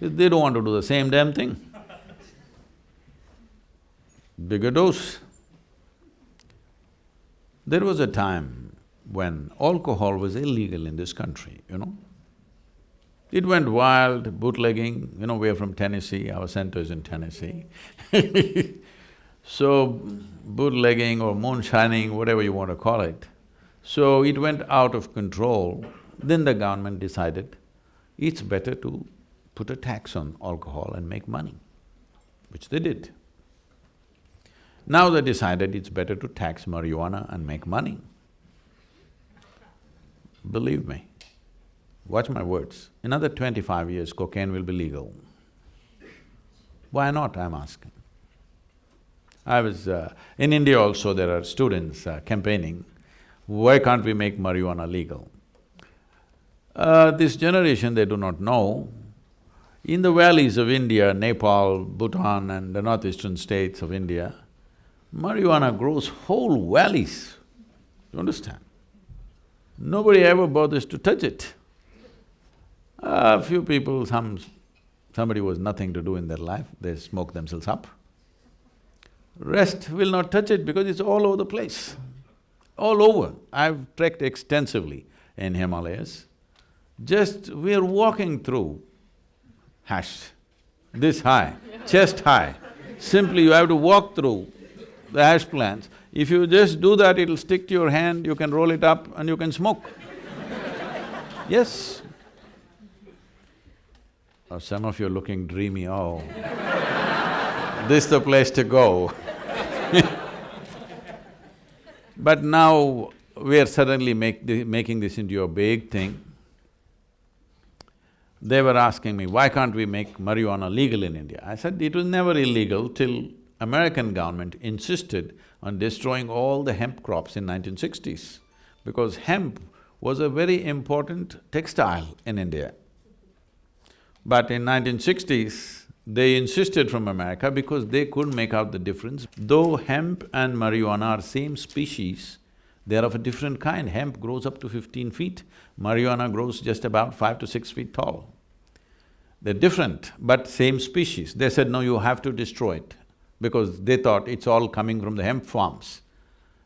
They don't want to do the same damn thing. Bigger dose. There was a time when alcohol was illegal in this country, you know. It went wild, bootlegging, you know, we're from Tennessee, our center is in Tennessee So, bootlegging or moonshining, whatever you want to call it. So it went out of control. Then the government decided it's better to put a tax on alcohol and make money, which they did. Now they decided it's better to tax marijuana and make money. Believe me, watch my words, another twenty-five years cocaine will be legal. Why not, I'm asking. I was… Uh, in India also there are students uh, campaigning, why can't we make marijuana legal? Uh, this generation, they do not know, in the valleys of India, Nepal, Bhutan and the northeastern states of India, marijuana grows whole valleys, you understand? Nobody ever bothers to touch it. A few people, some… somebody was nothing to do in their life, they smoke themselves up. Rest will not touch it because it's all over the place, all over. I've trekked extensively in Himalayas. Just we're walking through hash, this high, chest high. Simply you have to walk through the hash plants. If you just do that, it'll stick to your hand, you can roll it up and you can smoke. yes. Oh, some of you are looking dreamy, oh this the place to go But now we are suddenly making this into a big thing. They were asking me, why can't we make marijuana legal in India? I said, it was never illegal till American government insisted on destroying all the hemp crops in 1960s because hemp was a very important textile in India. But in 1960s, they insisted from America because they couldn't make out the difference. Though hemp and marijuana are same species, they are of a different kind. Hemp grows up to fifteen feet, marijuana grows just about five to six feet tall. They're different, but same species. They said, no, you have to destroy it, because they thought it's all coming from the hemp farms.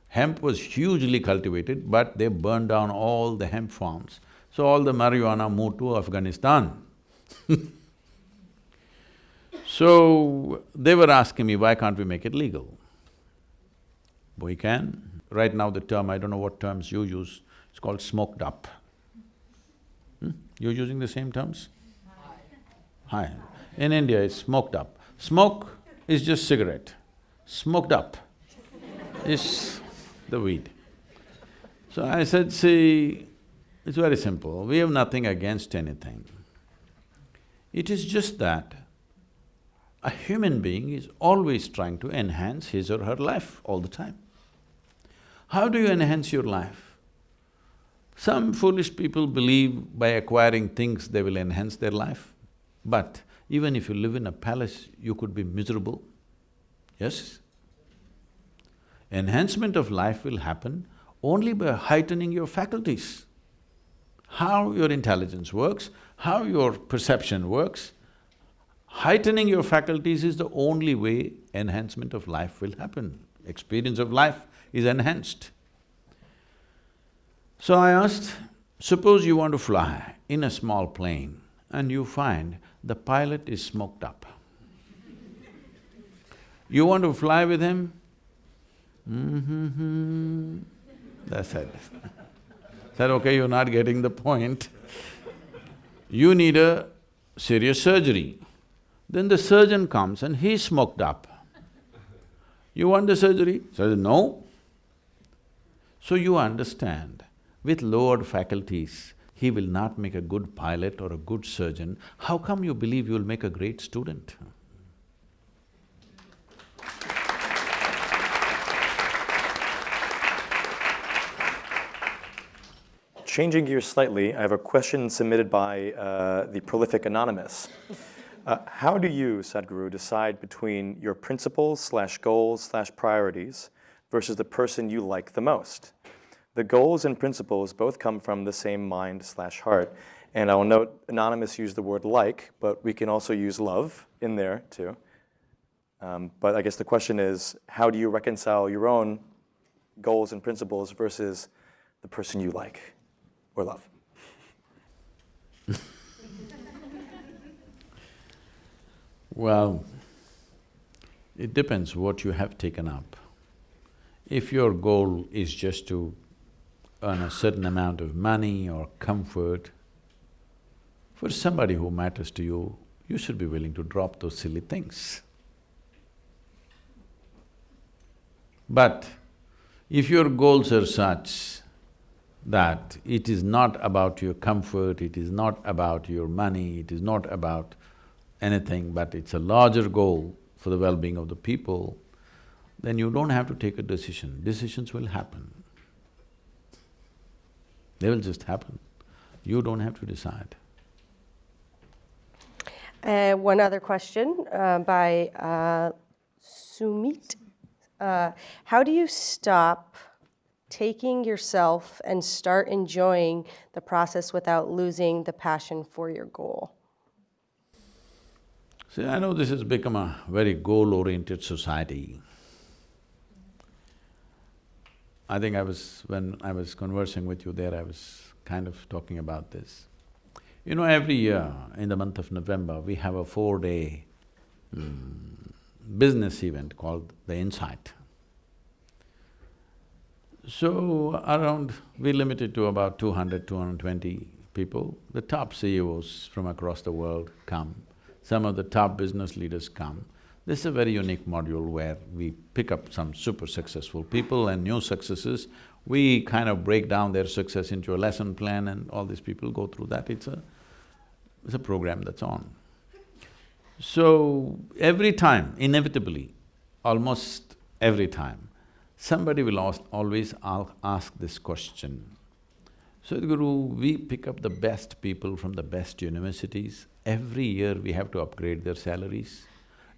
Hemp was hugely cultivated, but they burned down all the hemp farms. So all the marijuana moved to Afghanistan So, they were asking me, why can't we make it legal? We can. Right now the term, I don't know what terms you use, it's called smoked up. Hmm? You're using the same terms? Hi. In India, it's smoked up. Smoke is just cigarette. Smoked up is the weed. So I said, see, it's very simple. We have nothing against anything. It is just that a human being is always trying to enhance his or her life all the time. How do you enhance your life? Some foolish people believe by acquiring things they will enhance their life, but even if you live in a palace, you could be miserable, yes? Enhancement of life will happen only by heightening your faculties. How your intelligence works, how your perception works, Heightening your faculties is the only way enhancement of life will happen. Experience of life is enhanced. So I asked, suppose you want to fly in a small plane and you find the pilot is smoked up. You want to fly with him? Mm-hmm. That's it. Said, okay, you're not getting the point. You need a serious surgery. Then the surgeon comes and he's smoked up. You want the surgery? Says, no. So you understand, with lowered faculties, he will not make a good pilot or a good surgeon. How come you believe you'll make a great student? Changing gears slightly, I have a question submitted by uh, the prolific Anonymous. Uh, how do you, Sadhguru, decide between your principles slash goals slash priorities versus the person you like the most? The goals and principles both come from the same mind slash heart. And I will note Anonymous used the word like, but we can also use love in there too. Um, but I guess the question is, how do you reconcile your own goals and principles versus the person you like or love? Well, it depends what you have taken up. If your goal is just to earn a certain amount of money or comfort, for somebody who matters to you, you should be willing to drop those silly things. But if your goals are such that it is not about your comfort, it is not about your money, it is not about anything, but it's a larger goal for the well-being of the people, then you don't have to take a decision. Decisions will happen. They will just happen. You don't have to decide. Uh, one other question uh, by uh, Sumit. Uh, how do you stop taking yourself and start enjoying the process without losing the passion for your goal? See, I know this has become a very goal-oriented society. I think I was… when I was conversing with you there, I was kind of talking about this. You know, every year in the month of November, we have a four-day mm, business event called the Insight. So, around… we limit it to about 200, 220 people. The top CEOs from across the world come some of the top business leaders come. This is a very unique module where we pick up some super successful people and new successes. We kind of break down their success into a lesson plan and all these people go through that. It's a… it's a program that's on. So, every time, inevitably, almost every time, somebody will always ask this question. Sadhguru, we pick up the best people from the best universities every year we have to upgrade their salaries.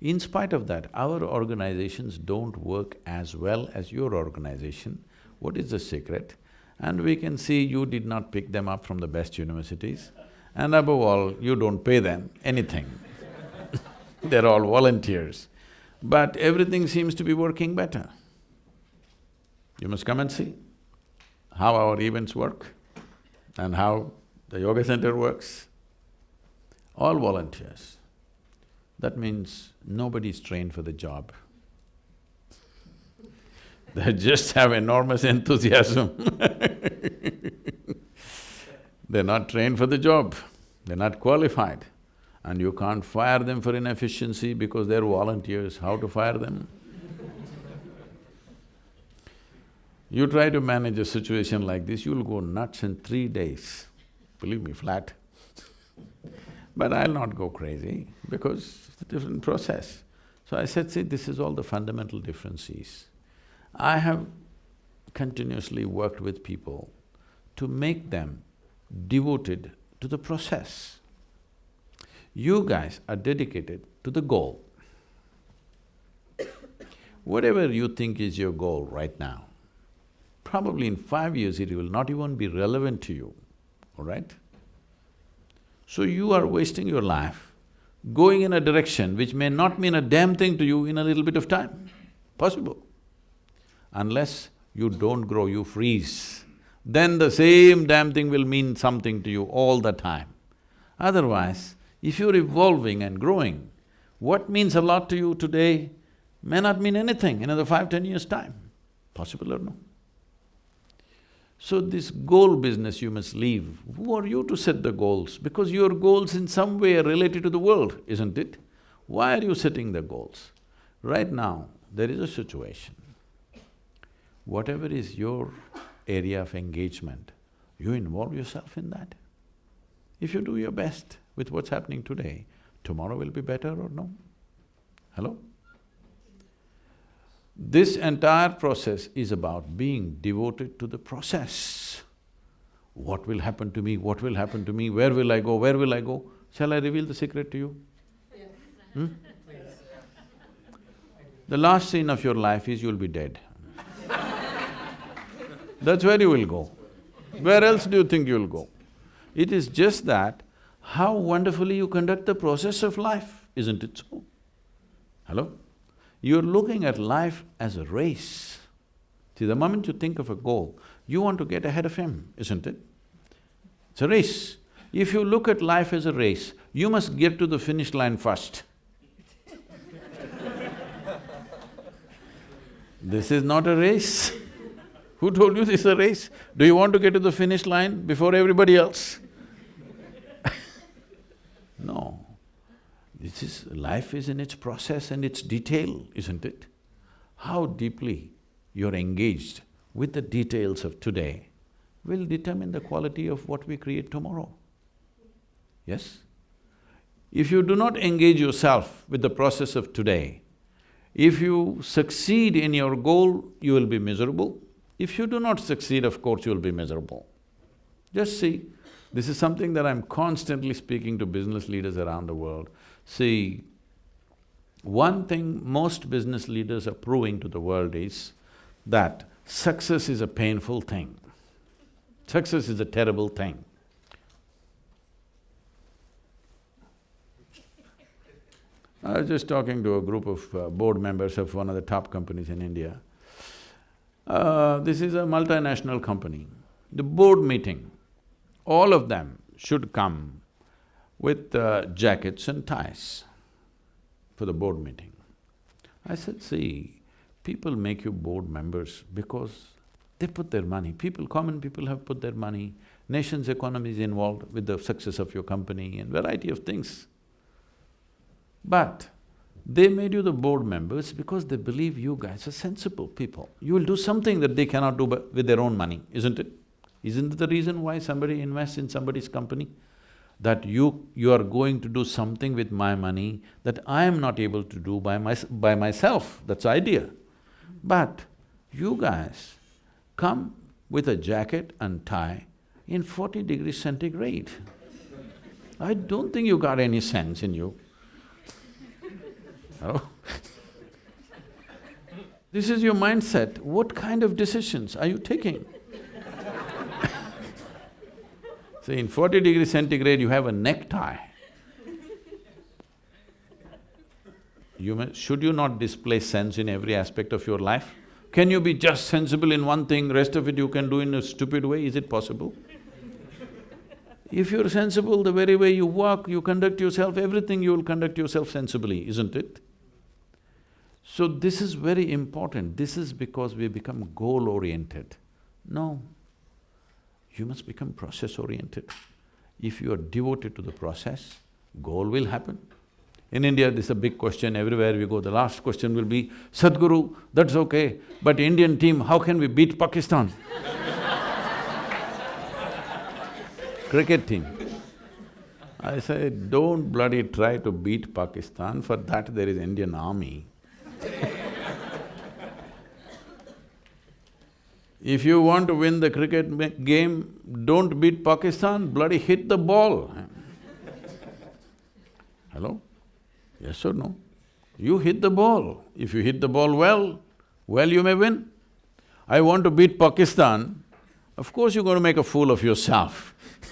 In spite of that, our organizations don't work as well as your organization. What is the secret? And we can see you did not pick them up from the best universities, and above all, you don't pay them anything They're all volunteers. But everything seems to be working better. You must come and see how our events work and how the yoga center works all volunteers. That means nobody's trained for the job. They just have enormous enthusiasm They're not trained for the job, they're not qualified. And you can't fire them for inefficiency because they're volunteers, how to fire them? You try to manage a situation like this, you'll go nuts in three days, believe me, flat. But I'll not go crazy because it's a different process. So I said, see, this is all the fundamental differences. I have continuously worked with people to make them devoted to the process. You guys are dedicated to the goal. Whatever you think is your goal right now, probably in five years it will not even be relevant to you, all right? So you are wasting your life going in a direction which may not mean a damn thing to you in a little bit of time, possible. Unless you don't grow, you freeze, then the same damn thing will mean something to you all the time. Otherwise, if you're evolving and growing, what means a lot to you today may not mean anything in another five, ten years' time, possible or no? So this goal business you must leave. Who are you to set the goals? Because your goals in some way are related to the world, isn't it? Why are you setting the goals? Right now, there is a situation. Whatever is your area of engagement, you involve yourself in that. If you do your best with what's happening today, tomorrow will be better or no? Hello? This entire process is about being devoted to the process. What will happen to me, what will happen to me, where will I go, where will I go? Shall I reveal the secret to you? Hmm? The last scene of your life is you'll be dead. That's where you will go. Where else do you think you'll go? It is just that how wonderfully you conduct the process of life, isn't it so? Hello? You're looking at life as a race. See, the moment you think of a goal, you want to get ahead of him, isn't it? It's a race. If you look at life as a race, you must get to the finish line first. this is not a race. Who told you this is a race? Do you want to get to the finish line before everybody else? no. This is… life is in its process and its detail, isn't it? How deeply you're engaged with the details of today will determine the quality of what we create tomorrow. Yes? If you do not engage yourself with the process of today, if you succeed in your goal, you will be miserable. If you do not succeed, of course, you will be miserable. Just see, this is something that I'm constantly speaking to business leaders around the world. See, one thing most business leaders are proving to the world is that success is a painful thing. Success is a terrible thing. I was just talking to a group of uh, board members of one of the top companies in India. Uh, this is a multinational company. The board meeting, all of them should come with uh, jackets and ties for the board meeting. I said, see, people make you board members because they put their money. People, common people have put their money, nation's economy is involved with the success of your company and variety of things. But they made you the board members because they believe you guys are sensible people. You will do something that they cannot do with their own money, isn't it? Isn't it the reason why somebody invests in somebody's company? That you… you are going to do something with my money that I am not able to do by my… by myself, that's idea. But you guys come with a jacket and tie in forty degrees centigrade. I don't think you got any sense in you. Oh. this is your mindset, what kind of decisions are you taking? So in forty degree centigrade, you have a necktie. You may, should you not display sense in every aspect of your life? Can you be just sensible in one thing, rest of it you can do in a stupid way, is it possible? If you're sensible, the very way you walk, you conduct yourself, everything you will conduct yourself sensibly, isn't it? So this is very important, this is because we become goal-oriented. No, you must become process-oriented. If you are devoted to the process, goal will happen. In India, this is a big question, everywhere we go, the last question will be, Sadhguru, that's okay, but Indian team, how can we beat Pakistan? Cricket team. I say, don't bloody try to beat Pakistan, for that there is Indian army If you want to win the cricket game, don't beat Pakistan, bloody hit the ball. Hello? Yes or no? You hit the ball. If you hit the ball well, well you may win. I want to beat Pakistan, of course you're going to make a fool of yourself.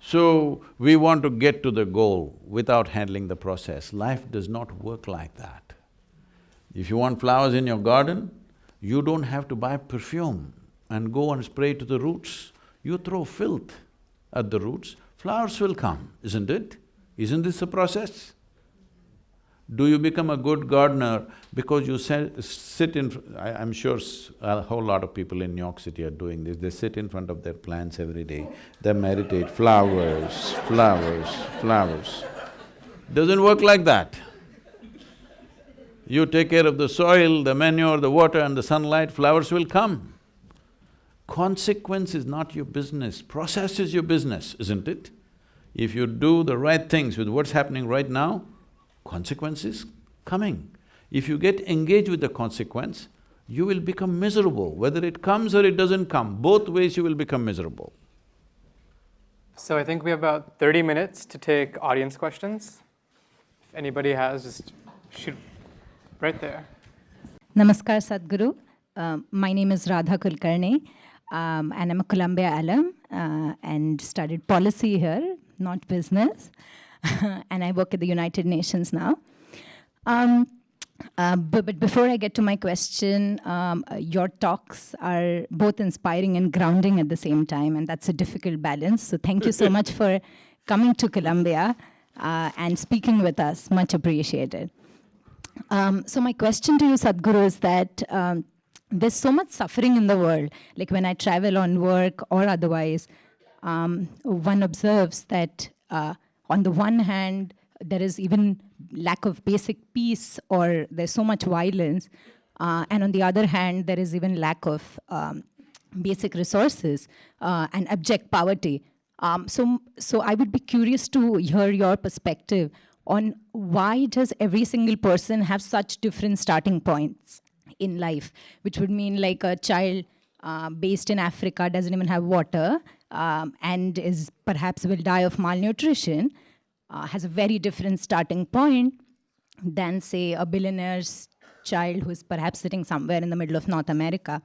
so, we want to get to the goal without handling the process. Life does not work like that. If you want flowers in your garden, you don't have to buy perfume and go and spray to the roots. You throw filth at the roots, flowers will come, isn't it? Isn't this a process? Do you become a good gardener because you sit in… I, am sure a whole lot of people in New York City are doing this, they sit in front of their plants every day, they meditate, flowers, flowers, flowers. Doesn't work like that. You take care of the soil, the manure, the water and the sunlight, flowers will come. Consequence is not your business, process is your business, isn't it? If you do the right things with what's happening right now, consequence is coming. If you get engaged with the consequence, you will become miserable. Whether it comes or it doesn't come, both ways you will become miserable. So I think we have about 30 minutes to take audience questions. If anybody has, just shoot right there. Namaskar, Sadhguru. Um, my name is Radha Kulkarni, um, and I'm a Columbia alum uh, and studied policy here, not business. and I work at the United Nations now. Um, uh, but, but, before I get to my question, um, uh, your talks are both inspiring and grounding at the same time, and that's a difficult balance. So thank you so much for coming to Columbia uh, and speaking with us. Much appreciated. Um, so my question to you, Sadhguru, is that um, there's so much suffering in the world. Like when I travel on work or otherwise, um, one observes that uh, on the one hand, there is even lack of basic peace or there's so much violence. Uh, and on the other hand, there is even lack of um, basic resources uh, and abject poverty. Um, so, so I would be curious to hear your perspective on why does every single person have such different starting points in life, which would mean like a child uh, based in Africa doesn't even have water um, and is perhaps will die of malnutrition, uh, has a very different starting point than say a billionaire's child who's perhaps sitting somewhere in the middle of North America.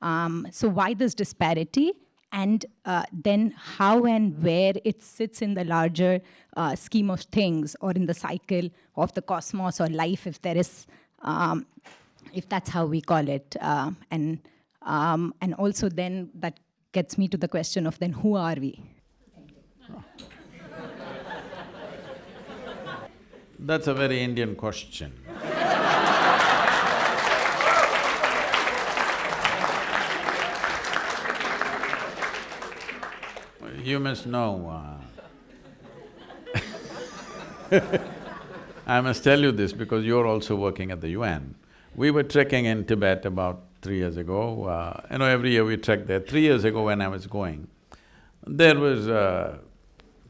Um, so why this disparity? And uh, then how and where it sits in the larger uh, scheme of things or in the cycle of the cosmos or life if there is um, if that's how we call it uh, and um, and also then that gets me to the question of then who are we? That's a very indian question you must know, uh, I must tell you this because you're also working at the UN. We were trekking in Tibet about three years ago. Uh, you know, every year we trek there. Three years ago when I was going, there was uh,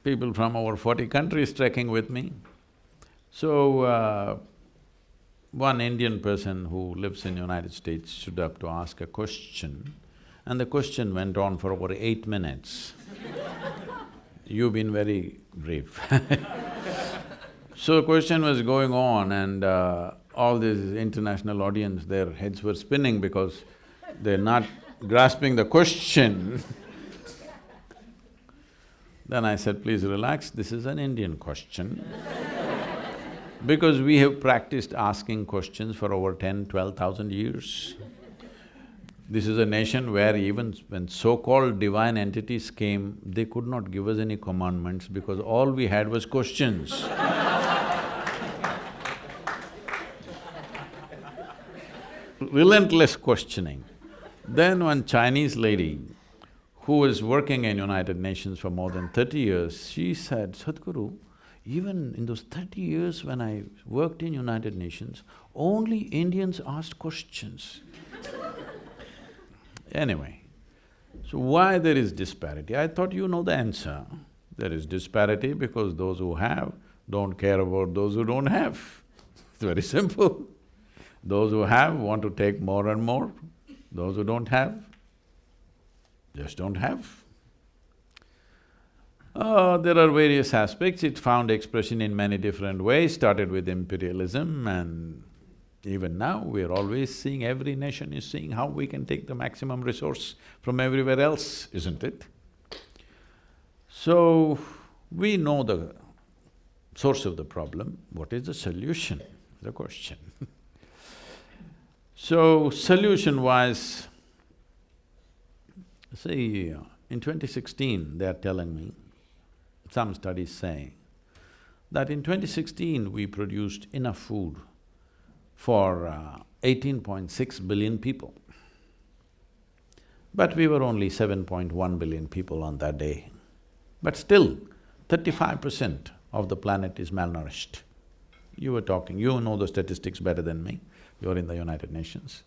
people from over forty countries trekking with me. So, uh, one Indian person who lives in the United States stood up to ask a question and the question went on for over eight minutes. You've been very brief So the question was going on and uh, all this international audience, their heads were spinning because they're not grasping the question. then I said, please relax, this is an Indian question. because we have practiced asking questions for over ten, twelve thousand years. This is a nation where even when so-called divine entities came, they could not give us any commandments because all we had was questions Relentless questioning. Then one Chinese lady who was working in United Nations for more than thirty years, she said, Sadhguru, even in those thirty years when I worked in United Nations, only Indians asked questions. Anyway, so why there is disparity? I thought you know the answer. There is disparity because those who have don't care about those who don't have. It's very simple. Those who have want to take more and more, those who don't have just don't have. Uh, there are various aspects, it found expression in many different ways, started with imperialism and even now, we are always seeing, every nation is seeing how we can take the maximum resource from everywhere else, isn't it? So, we know the source of the problem, what is the solution, the question. So, solution-wise, see, in 2016, they are telling me, some studies say, that in 2016 we produced enough food for uh, 18.6 billion people. But we were only 7.1 billion people on that day. But still, thirty-five percent of the planet is malnourished. You were talking, you know the statistics better than me, you're in the United Nations.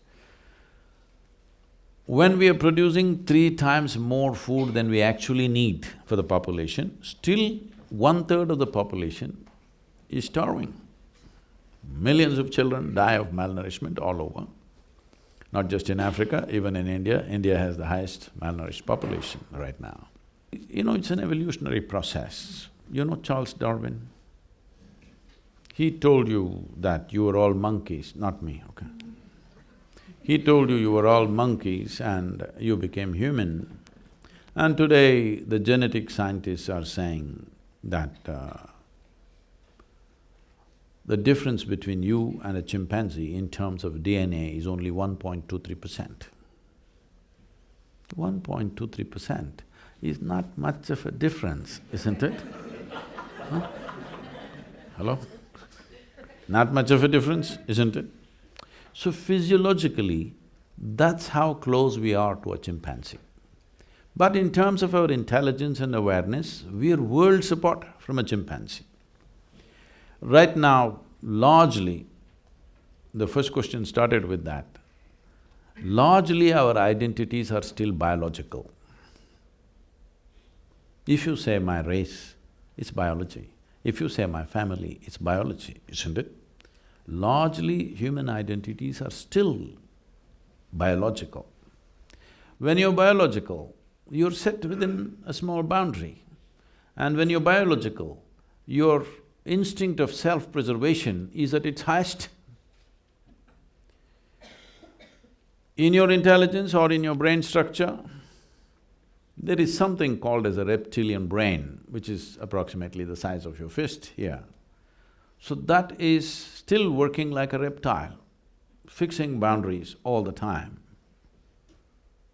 When we are producing three times more food than we actually need for the population, still one-third of the population is starving. Millions of children die of malnourishment all over. Not just in Africa, even in India. India has the highest malnourished population right now. You know, it's an evolutionary process. You know Charles Darwin? He told you that you were all monkeys, not me, okay? He told you you were all monkeys and you became human. And today, the genetic scientists are saying that uh, the difference between you and a chimpanzee in terms of DNA is only 1.23 percent. 1.23 percent is not much of a difference, isn't it? Huh? Hello? Not much of a difference, isn't it? So physiologically, that's how close we are to a chimpanzee. But in terms of our intelligence and awareness, we are worlds apart from a chimpanzee. Right now, largely, the first question started with that, largely our identities are still biological. If you say my race, it's biology. If you say my family, it's biology, isn't it? Largely, human identities are still biological. When you're biological, you're set within a small boundary. And when you're biological, your instinct of self-preservation is at its highest. In your intelligence or in your brain structure, there is something called as a reptilian brain, which is approximately the size of your fist here. So that is still working like a reptile, fixing boundaries all the time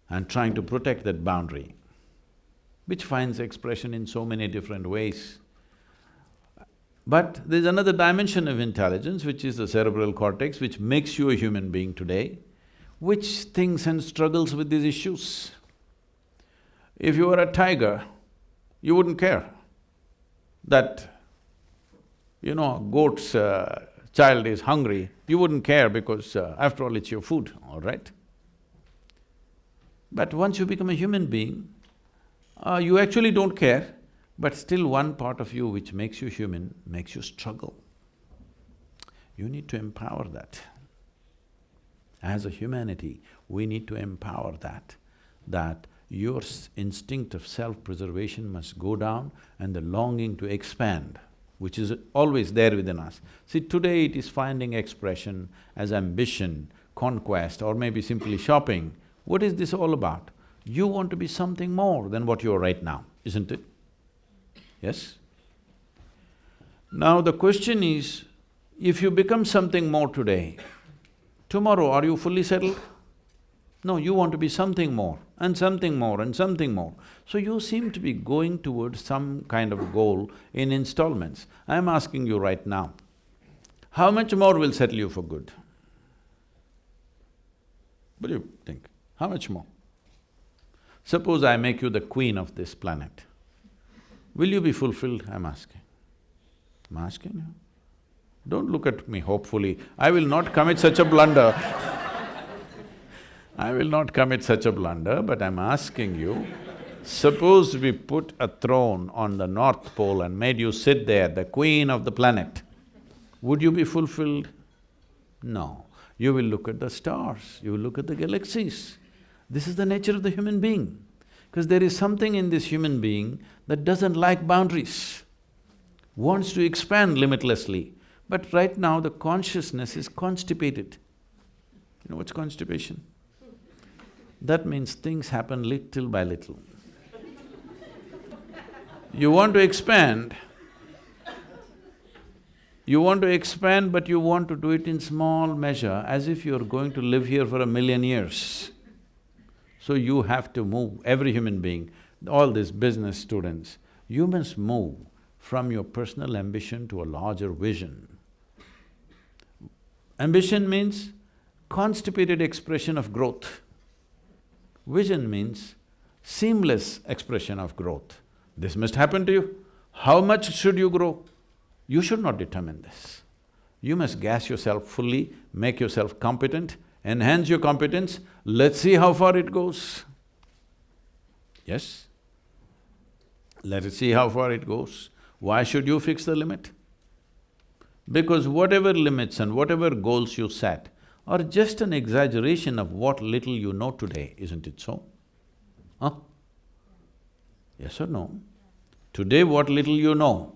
and trying to protect that boundary, which finds expression in so many different ways. But there's another dimension of intelligence, which is the cerebral cortex, which makes you a human being today, which thinks and struggles with these issues. If you were a tiger, you wouldn't care that, you know, a goat's uh, child is hungry, you wouldn't care because uh, after all it's your food, all right? But once you become a human being, uh, you actually don't care but still one part of you which makes you human makes you struggle. You need to empower that. As a humanity, we need to empower that, that your instinct of self-preservation must go down and the longing to expand, which is always there within us. See, today it is finding expression as ambition, conquest or maybe simply shopping. What is this all about? You want to be something more than what you are right now, isn't it? Yes? Now the question is, if you become something more today, tomorrow are you fully settled? No, you want to be something more and something more and something more. So you seem to be going towards some kind of goal in installments. I'm asking you right now, how much more will settle you for good? What do you think? How much more? Suppose I make you the queen of this planet. Will you be fulfilled, I'm asking. I'm asking you. Don't look at me hopefully, I will not commit such a blunder I will not commit such a blunder, but I'm asking you, suppose we put a throne on the North Pole and made you sit there, the queen of the planet, would you be fulfilled? No. You will look at the stars, you will look at the galaxies. This is the nature of the human being. Because there is something in this human being that doesn't like boundaries, wants to expand limitlessly. But right now the consciousness is constipated. You know what's constipation? That means things happen little by little. You want to expand, you want to expand but you want to do it in small measure as if you're going to live here for a million years. So you have to move, every human being, all these business students, you must move from your personal ambition to a larger vision. Ambition means constipated expression of growth. Vision means seamless expression of growth. This must happen to you. How much should you grow? You should not determine this. You must gas yourself fully, make yourself competent, enhance your competence, let's see how far it goes. Yes? Let us see how far it goes. Why should you fix the limit? Because whatever limits and whatever goals you set are just an exaggeration of what little you know today, isn't it so? Huh? Yes or no? Today what little you know,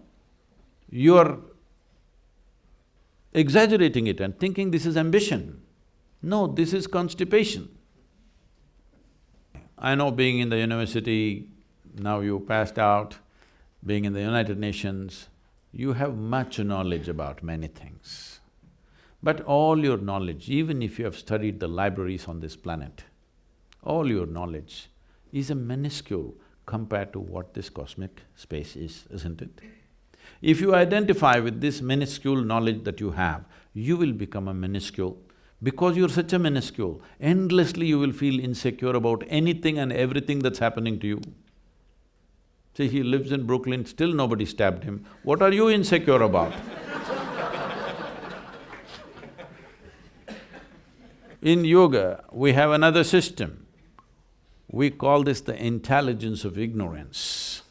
you are exaggerating it and thinking this is ambition. No, this is constipation. I know being in the university, now you passed out, being in the United Nations, you have much knowledge about many things. But all your knowledge, even if you have studied the libraries on this planet, all your knowledge is a minuscule compared to what this cosmic space is, isn't it? If you identify with this minuscule knowledge that you have, you will become a minuscule. Because you're such a minuscule, endlessly you will feel insecure about anything and everything that's happening to you. See, he lives in Brooklyn, still nobody stabbed him. What are you insecure about? in yoga, we have another system. We call this the intelligence of ignorance.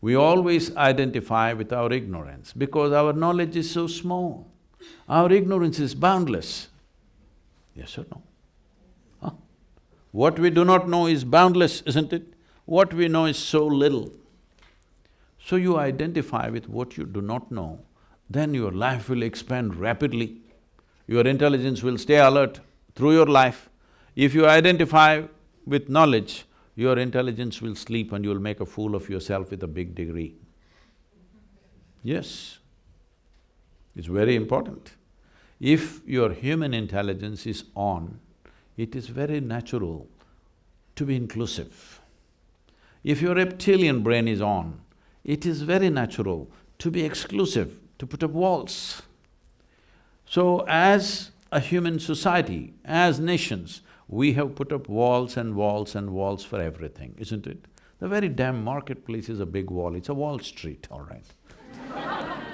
We always identify with our ignorance because our knowledge is so small. Our ignorance is boundless. Yes or no? Huh? What we do not know is boundless, isn't it? What we know is so little. So you identify with what you do not know, then your life will expand rapidly. Your intelligence will stay alert through your life. If you identify with knowledge, your intelligence will sleep and you'll make a fool of yourself with a big degree. Yes, it's very important. If your human intelligence is on, it is very natural to be inclusive. If your reptilian brain is on, it is very natural to be exclusive, to put up walls. So as a human society, as nations, we have put up walls and walls and walls for everything, isn't it? The very damn marketplace is a big wall, it's a Wall Street, all right.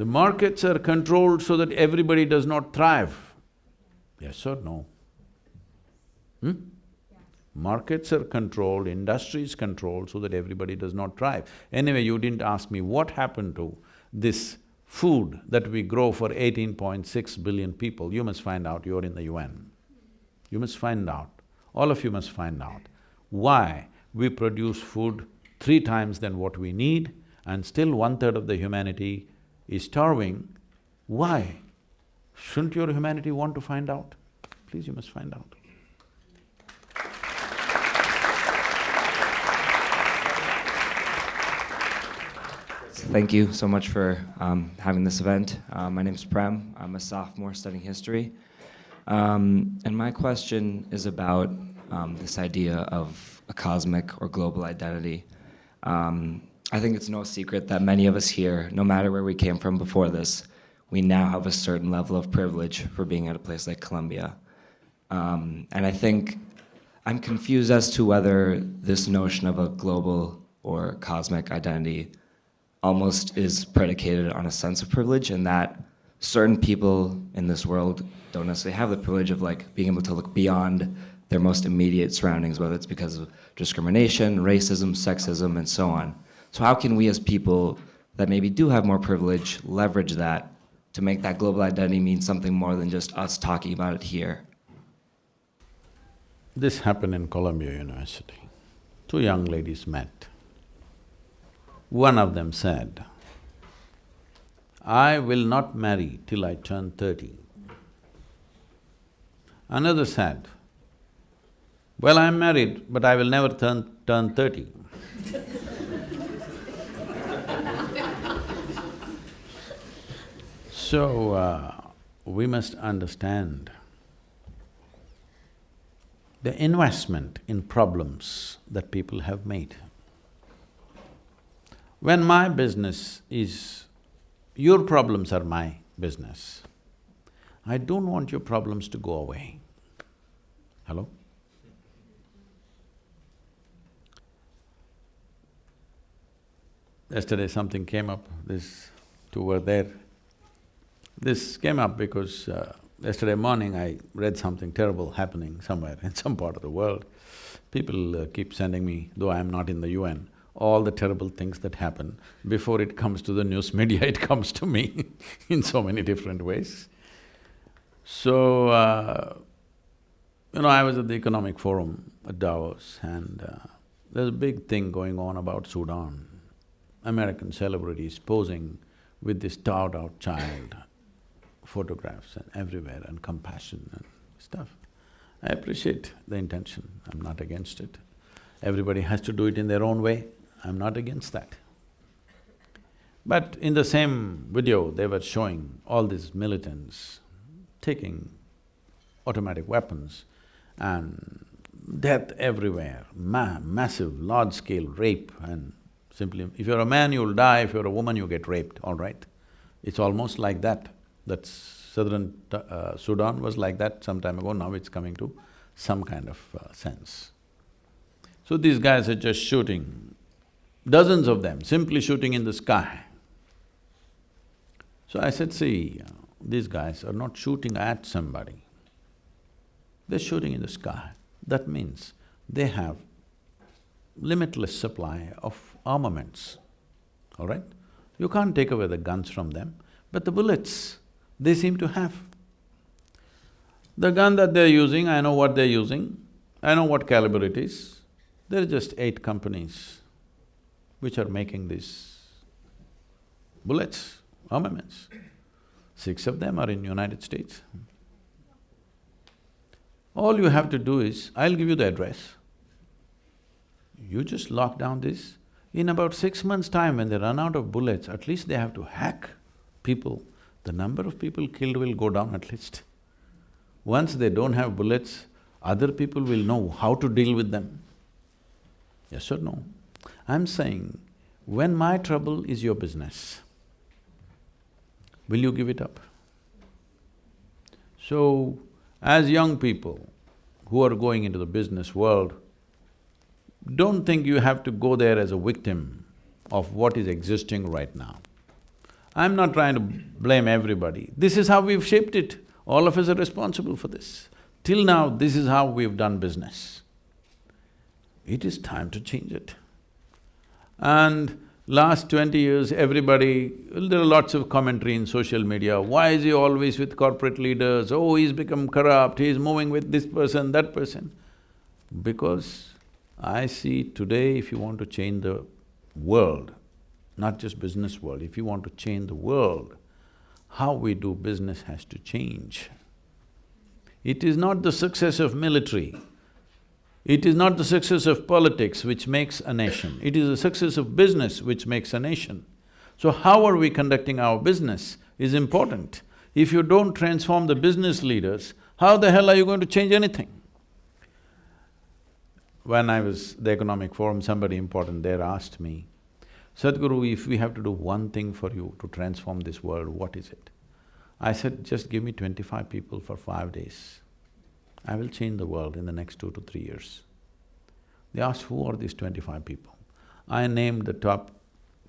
the markets are controlled so that everybody does not thrive. Yes or no? Hmm? Markets are controlled, industry is controlled so that everybody does not thrive. Anyway, you didn't ask me what happened to this food that we grow for 18.6 billion people. You must find out, you're in the UN. You must find out, all of you must find out why we produce food three times than what we need and still one-third of the humanity is starving. Why? Shouldn't your humanity want to find out? Please, you must find out. Thank you so much for um, having this event. Uh, my name is Prem. I'm a sophomore studying history. Um, and my question is about um, this idea of a cosmic or global identity. Um, I think it's no secret that many of us here, no matter where we came from before this, we now have a certain level of privilege for being at a place like Columbia. Um, and I think I'm confused as to whether this notion of a global or cosmic identity almost is predicated on a sense of privilege and that certain people in this world don't necessarily have the privilege of like being able to look beyond their most immediate surroundings, whether it's because of discrimination, racism, sexism, and so on. So how can we as people that maybe do have more privilege leverage that to make that global identity mean something more than just us talking about it here? This happened in Columbia University. Two young ladies met. One of them said, I will not marry till I turn thirty. Another said, well, I'm married, but I will never turn, turn thirty. so, uh, we must understand the investment in problems that people have made. When my business is… your problems are my business, I don't want your problems to go away. Hello? Yesterday something came up, this two were there. This came up because uh, yesterday morning I read something terrible happening somewhere in some part of the world. People uh, keep sending me, though I am not in the UN, all the terrible things that happen. Before it comes to the news media, it comes to me in so many different ways. So, uh, you know, I was at the Economic Forum at Davos and uh, there's a big thing going on about Sudan. American celebrities posing with this starved-out child, photographs and everywhere and compassion and stuff. I appreciate the intention, I'm not against it. Everybody has to do it in their own way, I'm not against that. But in the same video, they were showing all these militants taking automatic weapons and death everywhere, ma massive, large-scale rape and simply… If you're a man, you'll die, if you're a woman, you get raped, all right? It's almost like that. That southern uh, Sudan was like that some time ago, now it's coming to some kind of uh, sense. So these guys are just shooting, dozens of them, simply shooting in the sky. So I said, see, uh, these guys are not shooting at somebody, they're shooting in the sky. That means they have limitless supply of armaments, all right? You can't take away the guns from them, but the bullets, they seem to have. The gun that they're using, I know what they're using, I know what caliber it is. There are just eight companies which are making these bullets, armaments. Six of them are in United States. All you have to do is, I'll give you the address. You just lock down this. In about six months' time, when they run out of bullets, at least they have to hack people. The number of people killed will go down at least. Once they don't have bullets, other people will know how to deal with them. Yes or no? I'm saying, when my trouble is your business, will you give it up? So, as young people who are going into the business world, don't think you have to go there as a victim of what is existing right now. I'm not trying to blame everybody. This is how we've shaped it. All of us are responsible for this. Till now, this is how we've done business. It is time to change it. And Last twenty years, everybody… there are lots of commentary in social media, why is he always with corporate leaders, oh, he's become corrupt, he's moving with this person, that person. Because I see today if you want to change the world, not just business world, if you want to change the world, how we do business has to change. It is not the success of military, it is not the success of politics which makes a nation, it is the success of business which makes a nation. So how are we conducting our business is important. If you don't transform the business leaders, how the hell are you going to change anything? When I was the Economic Forum, somebody important there asked me, Sadhguru, if we have to do one thing for you to transform this world, what is it? I said, just give me twenty-five people for five days. I will change the world in the next two to three years. They asked, who are these twenty-five people? I named the top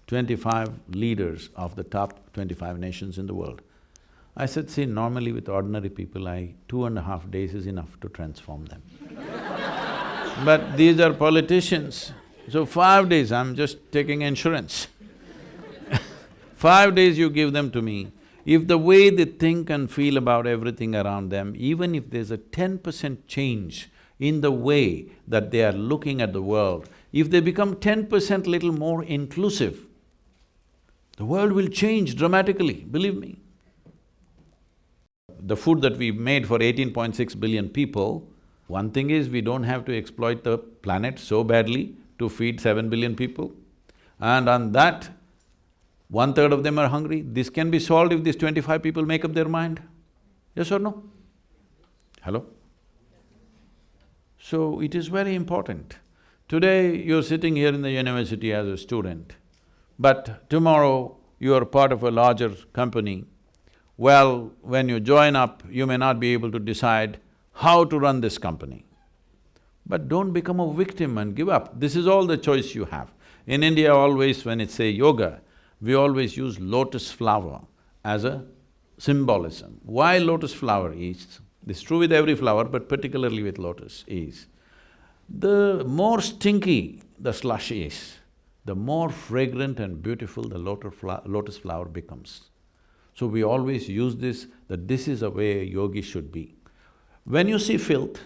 twenty-five leaders of the top twenty-five nations in the world. I said, see, normally with ordinary people, I… two and a half days is enough to transform them. but these are politicians, so five days, I'm just taking insurance. five days you give them to me, if the way they think and feel about everything around them, even if there's a ten percent change in the way that they are looking at the world, if they become ten percent little more inclusive, the world will change dramatically, believe me. The food that we've made for 18.6 billion people, one thing is we don't have to exploit the planet so badly to feed seven billion people. And on that, one-third of them are hungry, this can be solved if these twenty-five people make up their mind. Yes or no? Hello? So it is very important. Today you're sitting here in the university as a student, but tomorrow you are part of a larger company. Well, when you join up, you may not be able to decide how to run this company. But don't become a victim and give up, this is all the choice you have. In India always when it's say yoga, we always use lotus flower as a symbolism. Why lotus flower is, this is true with every flower but particularly with lotus is, the more stinky the slush is, the more fragrant and beautiful the lotus flower becomes. So we always use this, that this is a way a yogi should be. When you see filth,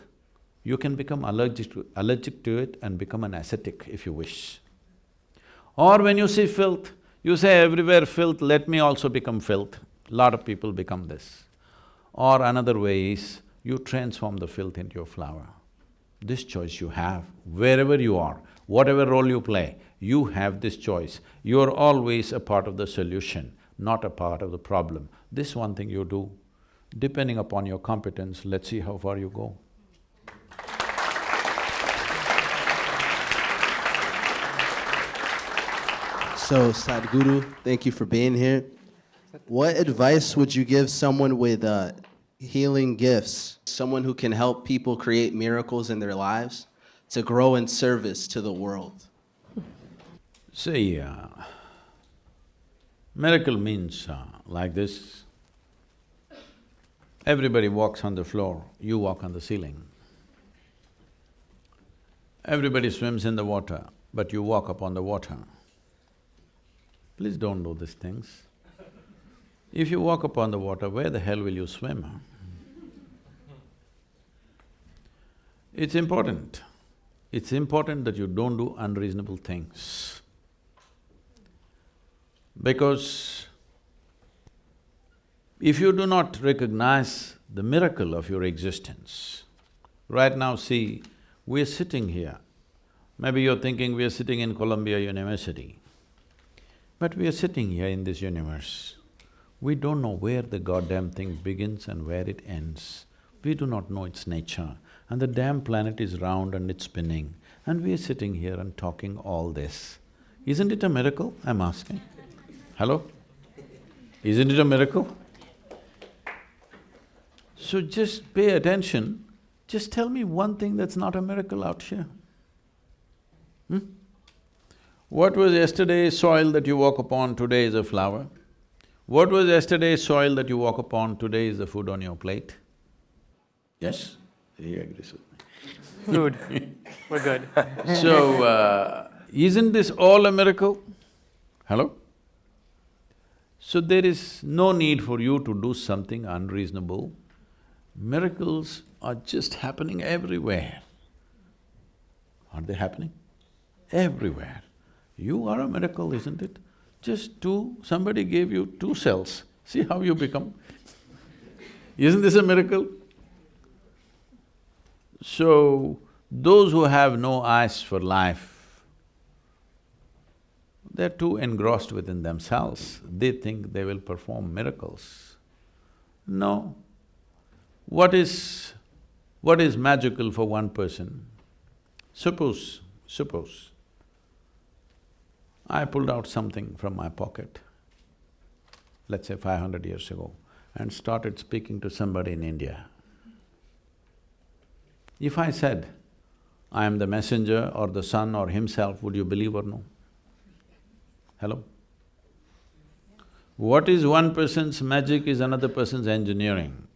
you can become allergic to, allergic to it and become an ascetic if you wish. Or when you see filth, you say everywhere filth, let me also become filth. Lot of people become this. Or another way is, you transform the filth into a flower. This choice you have, wherever you are, whatever role you play, you have this choice. You're always a part of the solution, not a part of the problem. This one thing you do, depending upon your competence, let's see how far you go. So, Sadhguru, thank you for being here. What advice would you give someone with uh, healing gifts, someone who can help people create miracles in their lives to grow in service to the world? See, uh, miracle means uh, like this. Everybody walks on the floor, you walk on the ceiling. Everybody swims in the water, but you walk upon the water. Please don't do these things. If you walk upon the water, where the hell will you swim? It's important. It's important that you don't do unreasonable things. Because if you do not recognize the miracle of your existence, right now see, we're sitting here. Maybe you're thinking we're sitting in Columbia University. But we are sitting here in this universe. We don't know where the goddamn thing begins and where it ends. We do not know its nature. And the damn planet is round and it's spinning. And we are sitting here and talking all this. Isn't it a miracle, I'm asking? Hello? Isn't it a miracle? So just pay attention, just tell me one thing that's not a miracle out here. Hmm? What was yesterday's soil that you walk upon, today is a flower? What was yesterday's soil that you walk upon, today is the food on your plate? Yes? He agrees with me. Food, we're good. so, uh, isn't this all a miracle? Hello? So there is no need for you to do something unreasonable. Miracles are just happening everywhere. Are they happening? Everywhere. You are a miracle, isn't it? Just two, somebody gave you two cells, see how you become. Isn't this a miracle? So, those who have no eyes for life, they're too engrossed within themselves, they think they will perform miracles. No. What is… what is magical for one person? Suppose, suppose, I pulled out something from my pocket, let's say five hundred years ago, and started speaking to somebody in India. If I said, I am the messenger or the son or himself, would you believe or no? Hello? What is one person's magic is another person's engineering.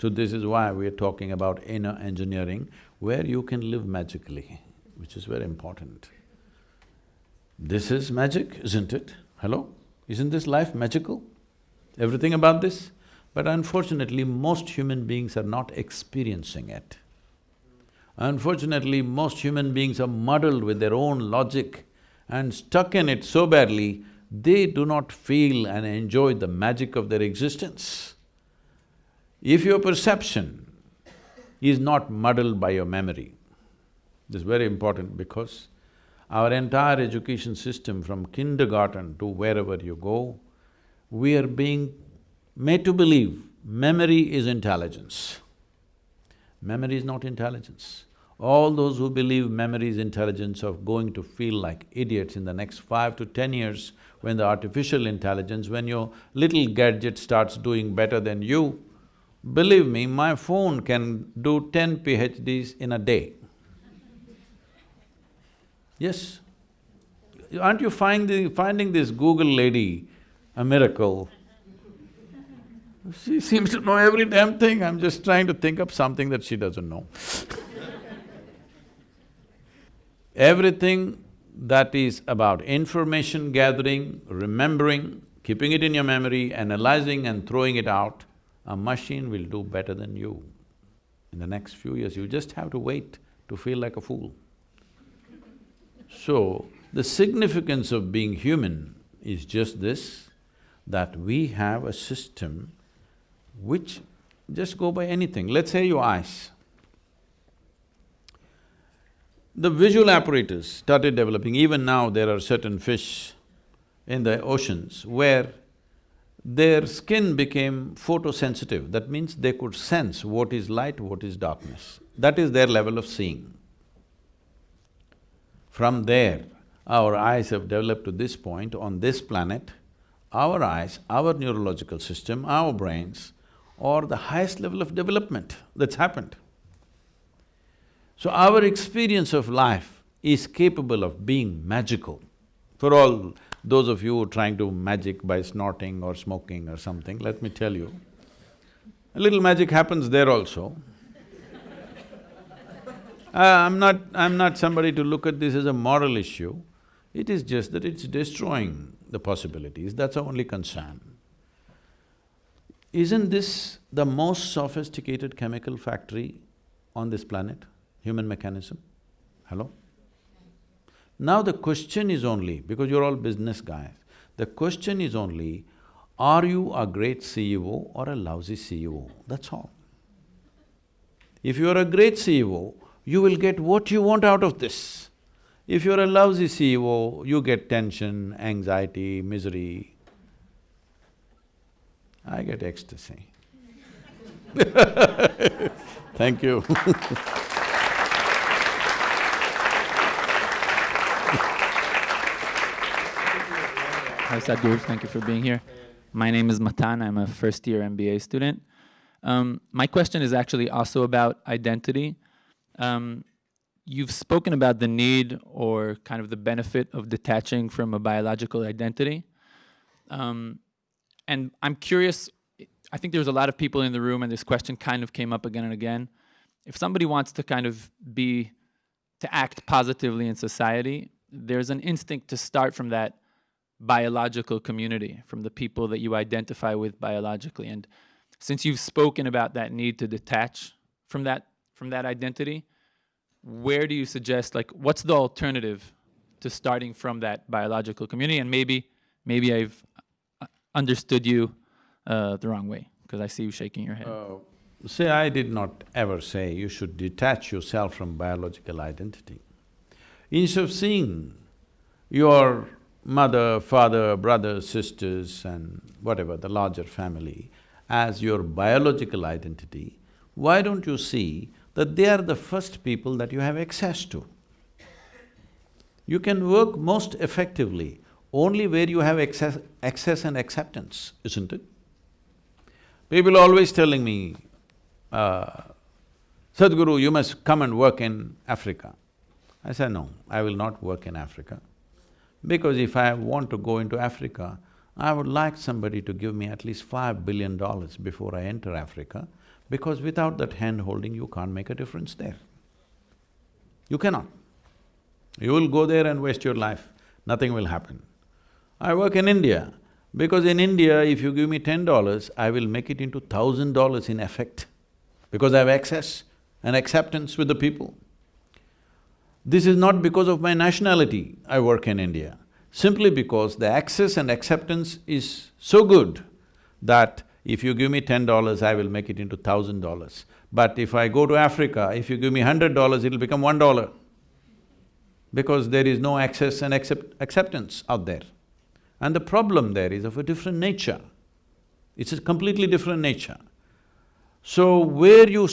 So this is why we are talking about inner engineering, where you can live magically, which is very important. This is magic, isn't it? Hello? Isn't this life magical? Everything about this? But unfortunately, most human beings are not experiencing it. Unfortunately, most human beings are muddled with their own logic and stuck in it so badly, they do not feel and enjoy the magic of their existence. If your perception is not muddled by your memory, this is very important because our entire education system from kindergarten to wherever you go, we are being made to believe memory is intelligence. Memory is not intelligence. All those who believe memory is intelligence are going to feel like idiots in the next five to ten years when the artificial intelligence, when your little gadget starts doing better than you, believe me, my phone can do ten PhDs in a day. Yes. Aren't you finding, finding this Google lady a miracle? She seems to know every damn thing, I'm just trying to think up something that she doesn't know. Everything that is about information gathering, remembering, keeping it in your memory, analyzing and throwing it out, a machine will do better than you. In the next few years, you just have to wait to feel like a fool. So, the significance of being human is just this, that we have a system which just go by anything. Let's say your eyes. The visual apparatus started developing, even now there are certain fish in the oceans where their skin became photosensitive. That means they could sense what is light, what is darkness. That is their level of seeing. From there, our eyes have developed to this point on this planet, our eyes, our neurological system, our brains are the highest level of development that's happened. So our experience of life is capable of being magical. For all those of you trying to magic by snorting or smoking or something, let me tell you, a little magic happens there also. Uh, I'm not… I'm not somebody to look at this as a moral issue. It is just that it's destroying the possibilities, that's our only concern. Isn't this the most sophisticated chemical factory on this planet, human mechanism? Hello? Now the question is only, because you're all business guys, the question is only, are you a great CEO or a lousy CEO? That's all. If you're a great CEO, you will get what you want out of this. If you're a lousy CEO, you get tension, anxiety, misery. I get ecstasy. Thank you Hi Sadhguru, thank you for being here. My name is Matan, I'm a first year MBA student. Um, my question is actually also about identity. Um, you've spoken about the need or kind of the benefit of detaching from a biological identity. Um, and I'm curious, I think there's a lot of people in the room and this question kind of came up again and again. If somebody wants to kind of be, to act positively in society, there's an instinct to start from that biological community, from the people that you identify with biologically. And since you've spoken about that need to detach from that, from that identity, where do you suggest, like, what's the alternative to starting from that biological community? And maybe, maybe I've uh, understood you uh, the wrong way, because I see you shaking your head. Uh, say, I did not ever say you should detach yourself from biological identity. Instead of seeing your mother, father, brothers, sisters and whatever, the larger family, as your biological identity, why don't you see that they are the first people that you have access to. You can work most effectively only where you have access, access and acceptance, isn't it? People are always telling me, uh, Sadhguru, you must come and work in Africa. I said, no, I will not work in Africa. Because if I want to go into Africa, I would like somebody to give me at least five billion dollars before I enter Africa because without that hand-holding, you can't make a difference there. You cannot. You will go there and waste your life, nothing will happen. I work in India, because in India, if you give me ten dollars, I will make it into thousand dollars in effect, because I have access and acceptance with the people. This is not because of my nationality I work in India, simply because the access and acceptance is so good that if you give me ten dollars, I will make it into thousand dollars. But if I go to Africa, if you give me hundred dollars, it'll become one dollar. Because there is no access and accept acceptance out there. And the problem there is of a different nature. It's a completely different nature. So where you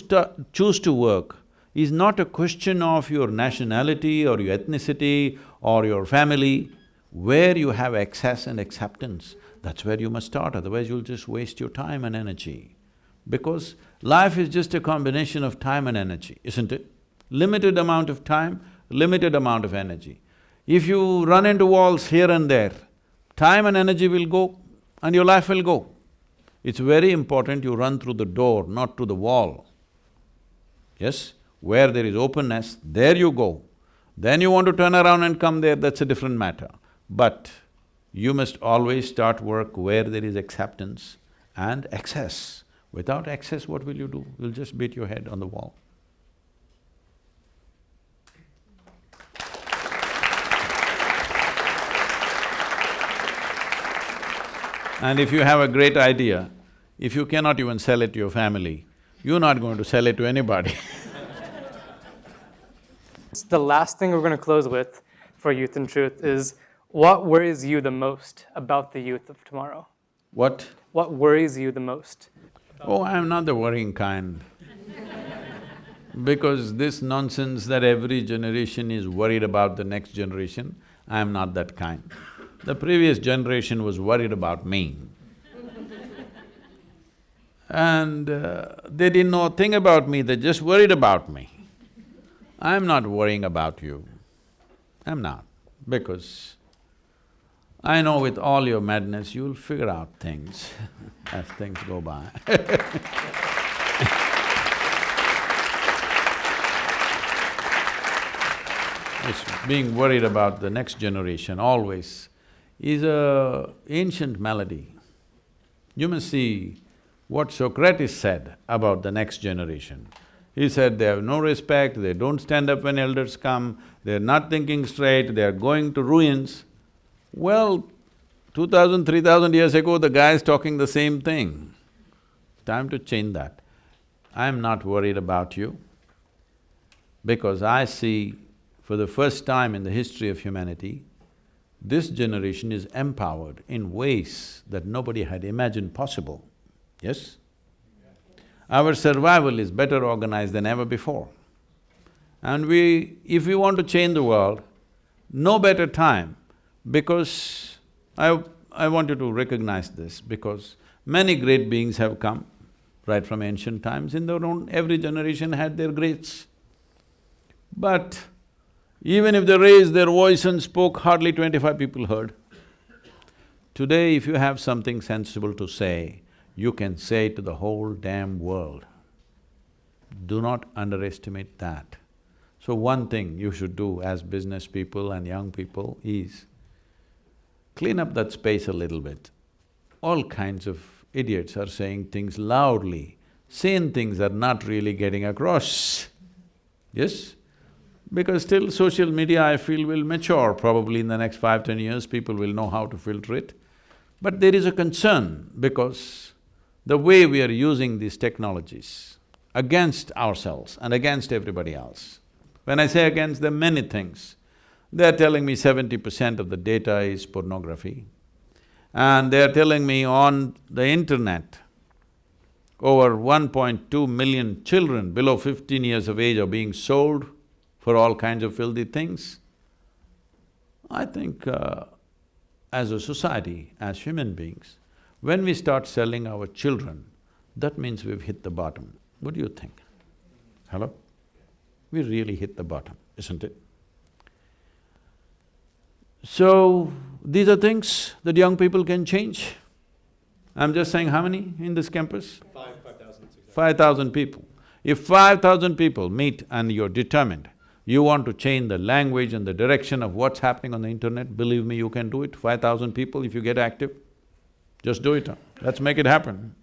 choose to work is not a question of your nationality or your ethnicity or your family. Where you have access and acceptance, that's where you must start, otherwise you'll just waste your time and energy. Because life is just a combination of time and energy, isn't it? Limited amount of time, limited amount of energy. If you run into walls here and there, time and energy will go and your life will go. It's very important you run through the door, not through the wall. Yes? Where there is openness, there you go. Then you want to turn around and come there, that's a different matter. But you must always start work where there is acceptance and access. Without access, what will you do? You'll just beat your head on the wall. And if you have a great idea, if you cannot even sell it to your family, you're not going to sell it to anybody The last thing we're going to close with for Youth and Truth is what worries you the most about the youth of tomorrow? What? What worries you the most? Oh, I'm not the worrying kind. because this nonsense that every generation is worried about the next generation, I'm not that kind. The previous generation was worried about me. and uh, they didn't know a thing about me, they just worried about me. I'm not worrying about you. I'm not, because I know with all your madness, you'll figure out things as things go by being worried about the next generation always is a ancient malady. You must see what Socrates said about the next generation. He said they have no respect, they don't stand up when elders come, they're not thinking straight, they're going to ruins. Well, two thousand, three thousand years ago, the guy is talking the same thing. Time to change that. I'm not worried about you because I see for the first time in the history of humanity, this generation is empowered in ways that nobody had imagined possible, yes? Our survival is better organized than ever before. And we… if we want to change the world, no better time because I… I want you to recognize this because many great beings have come right from ancient times, in their own… every generation had their greats. But even if they raised their voice and spoke, hardly twenty-five people heard. Today, if you have something sensible to say, you can say to the whole damn world. Do not underestimate that. So one thing you should do as business people and young people is clean up that space a little bit. All kinds of idiots are saying things loudly, saying things that are not really getting across, yes? Because still social media, I feel, will mature probably in the next five, ten years, people will know how to filter it. But there is a concern because the way we are using these technologies against ourselves and against everybody else. When I say against, are many things. They're telling me seventy percent of the data is pornography. And they're telling me on the internet, over 1.2 million children below 15 years of age are being sold for all kinds of filthy things. I think uh, as a society, as human beings, when we start selling our children, that means we've hit the bottom. What do you think? Hello? We really hit the bottom, isn't it? So, these are things that young people can change. I'm just saying how many in this campus? Five, five thousand. Five thousand people. If five thousand people meet and you're determined, you want to change the language and the direction of what's happening on the internet, believe me, you can do it. Five thousand people, if you get active, just do it. Let's make it happen.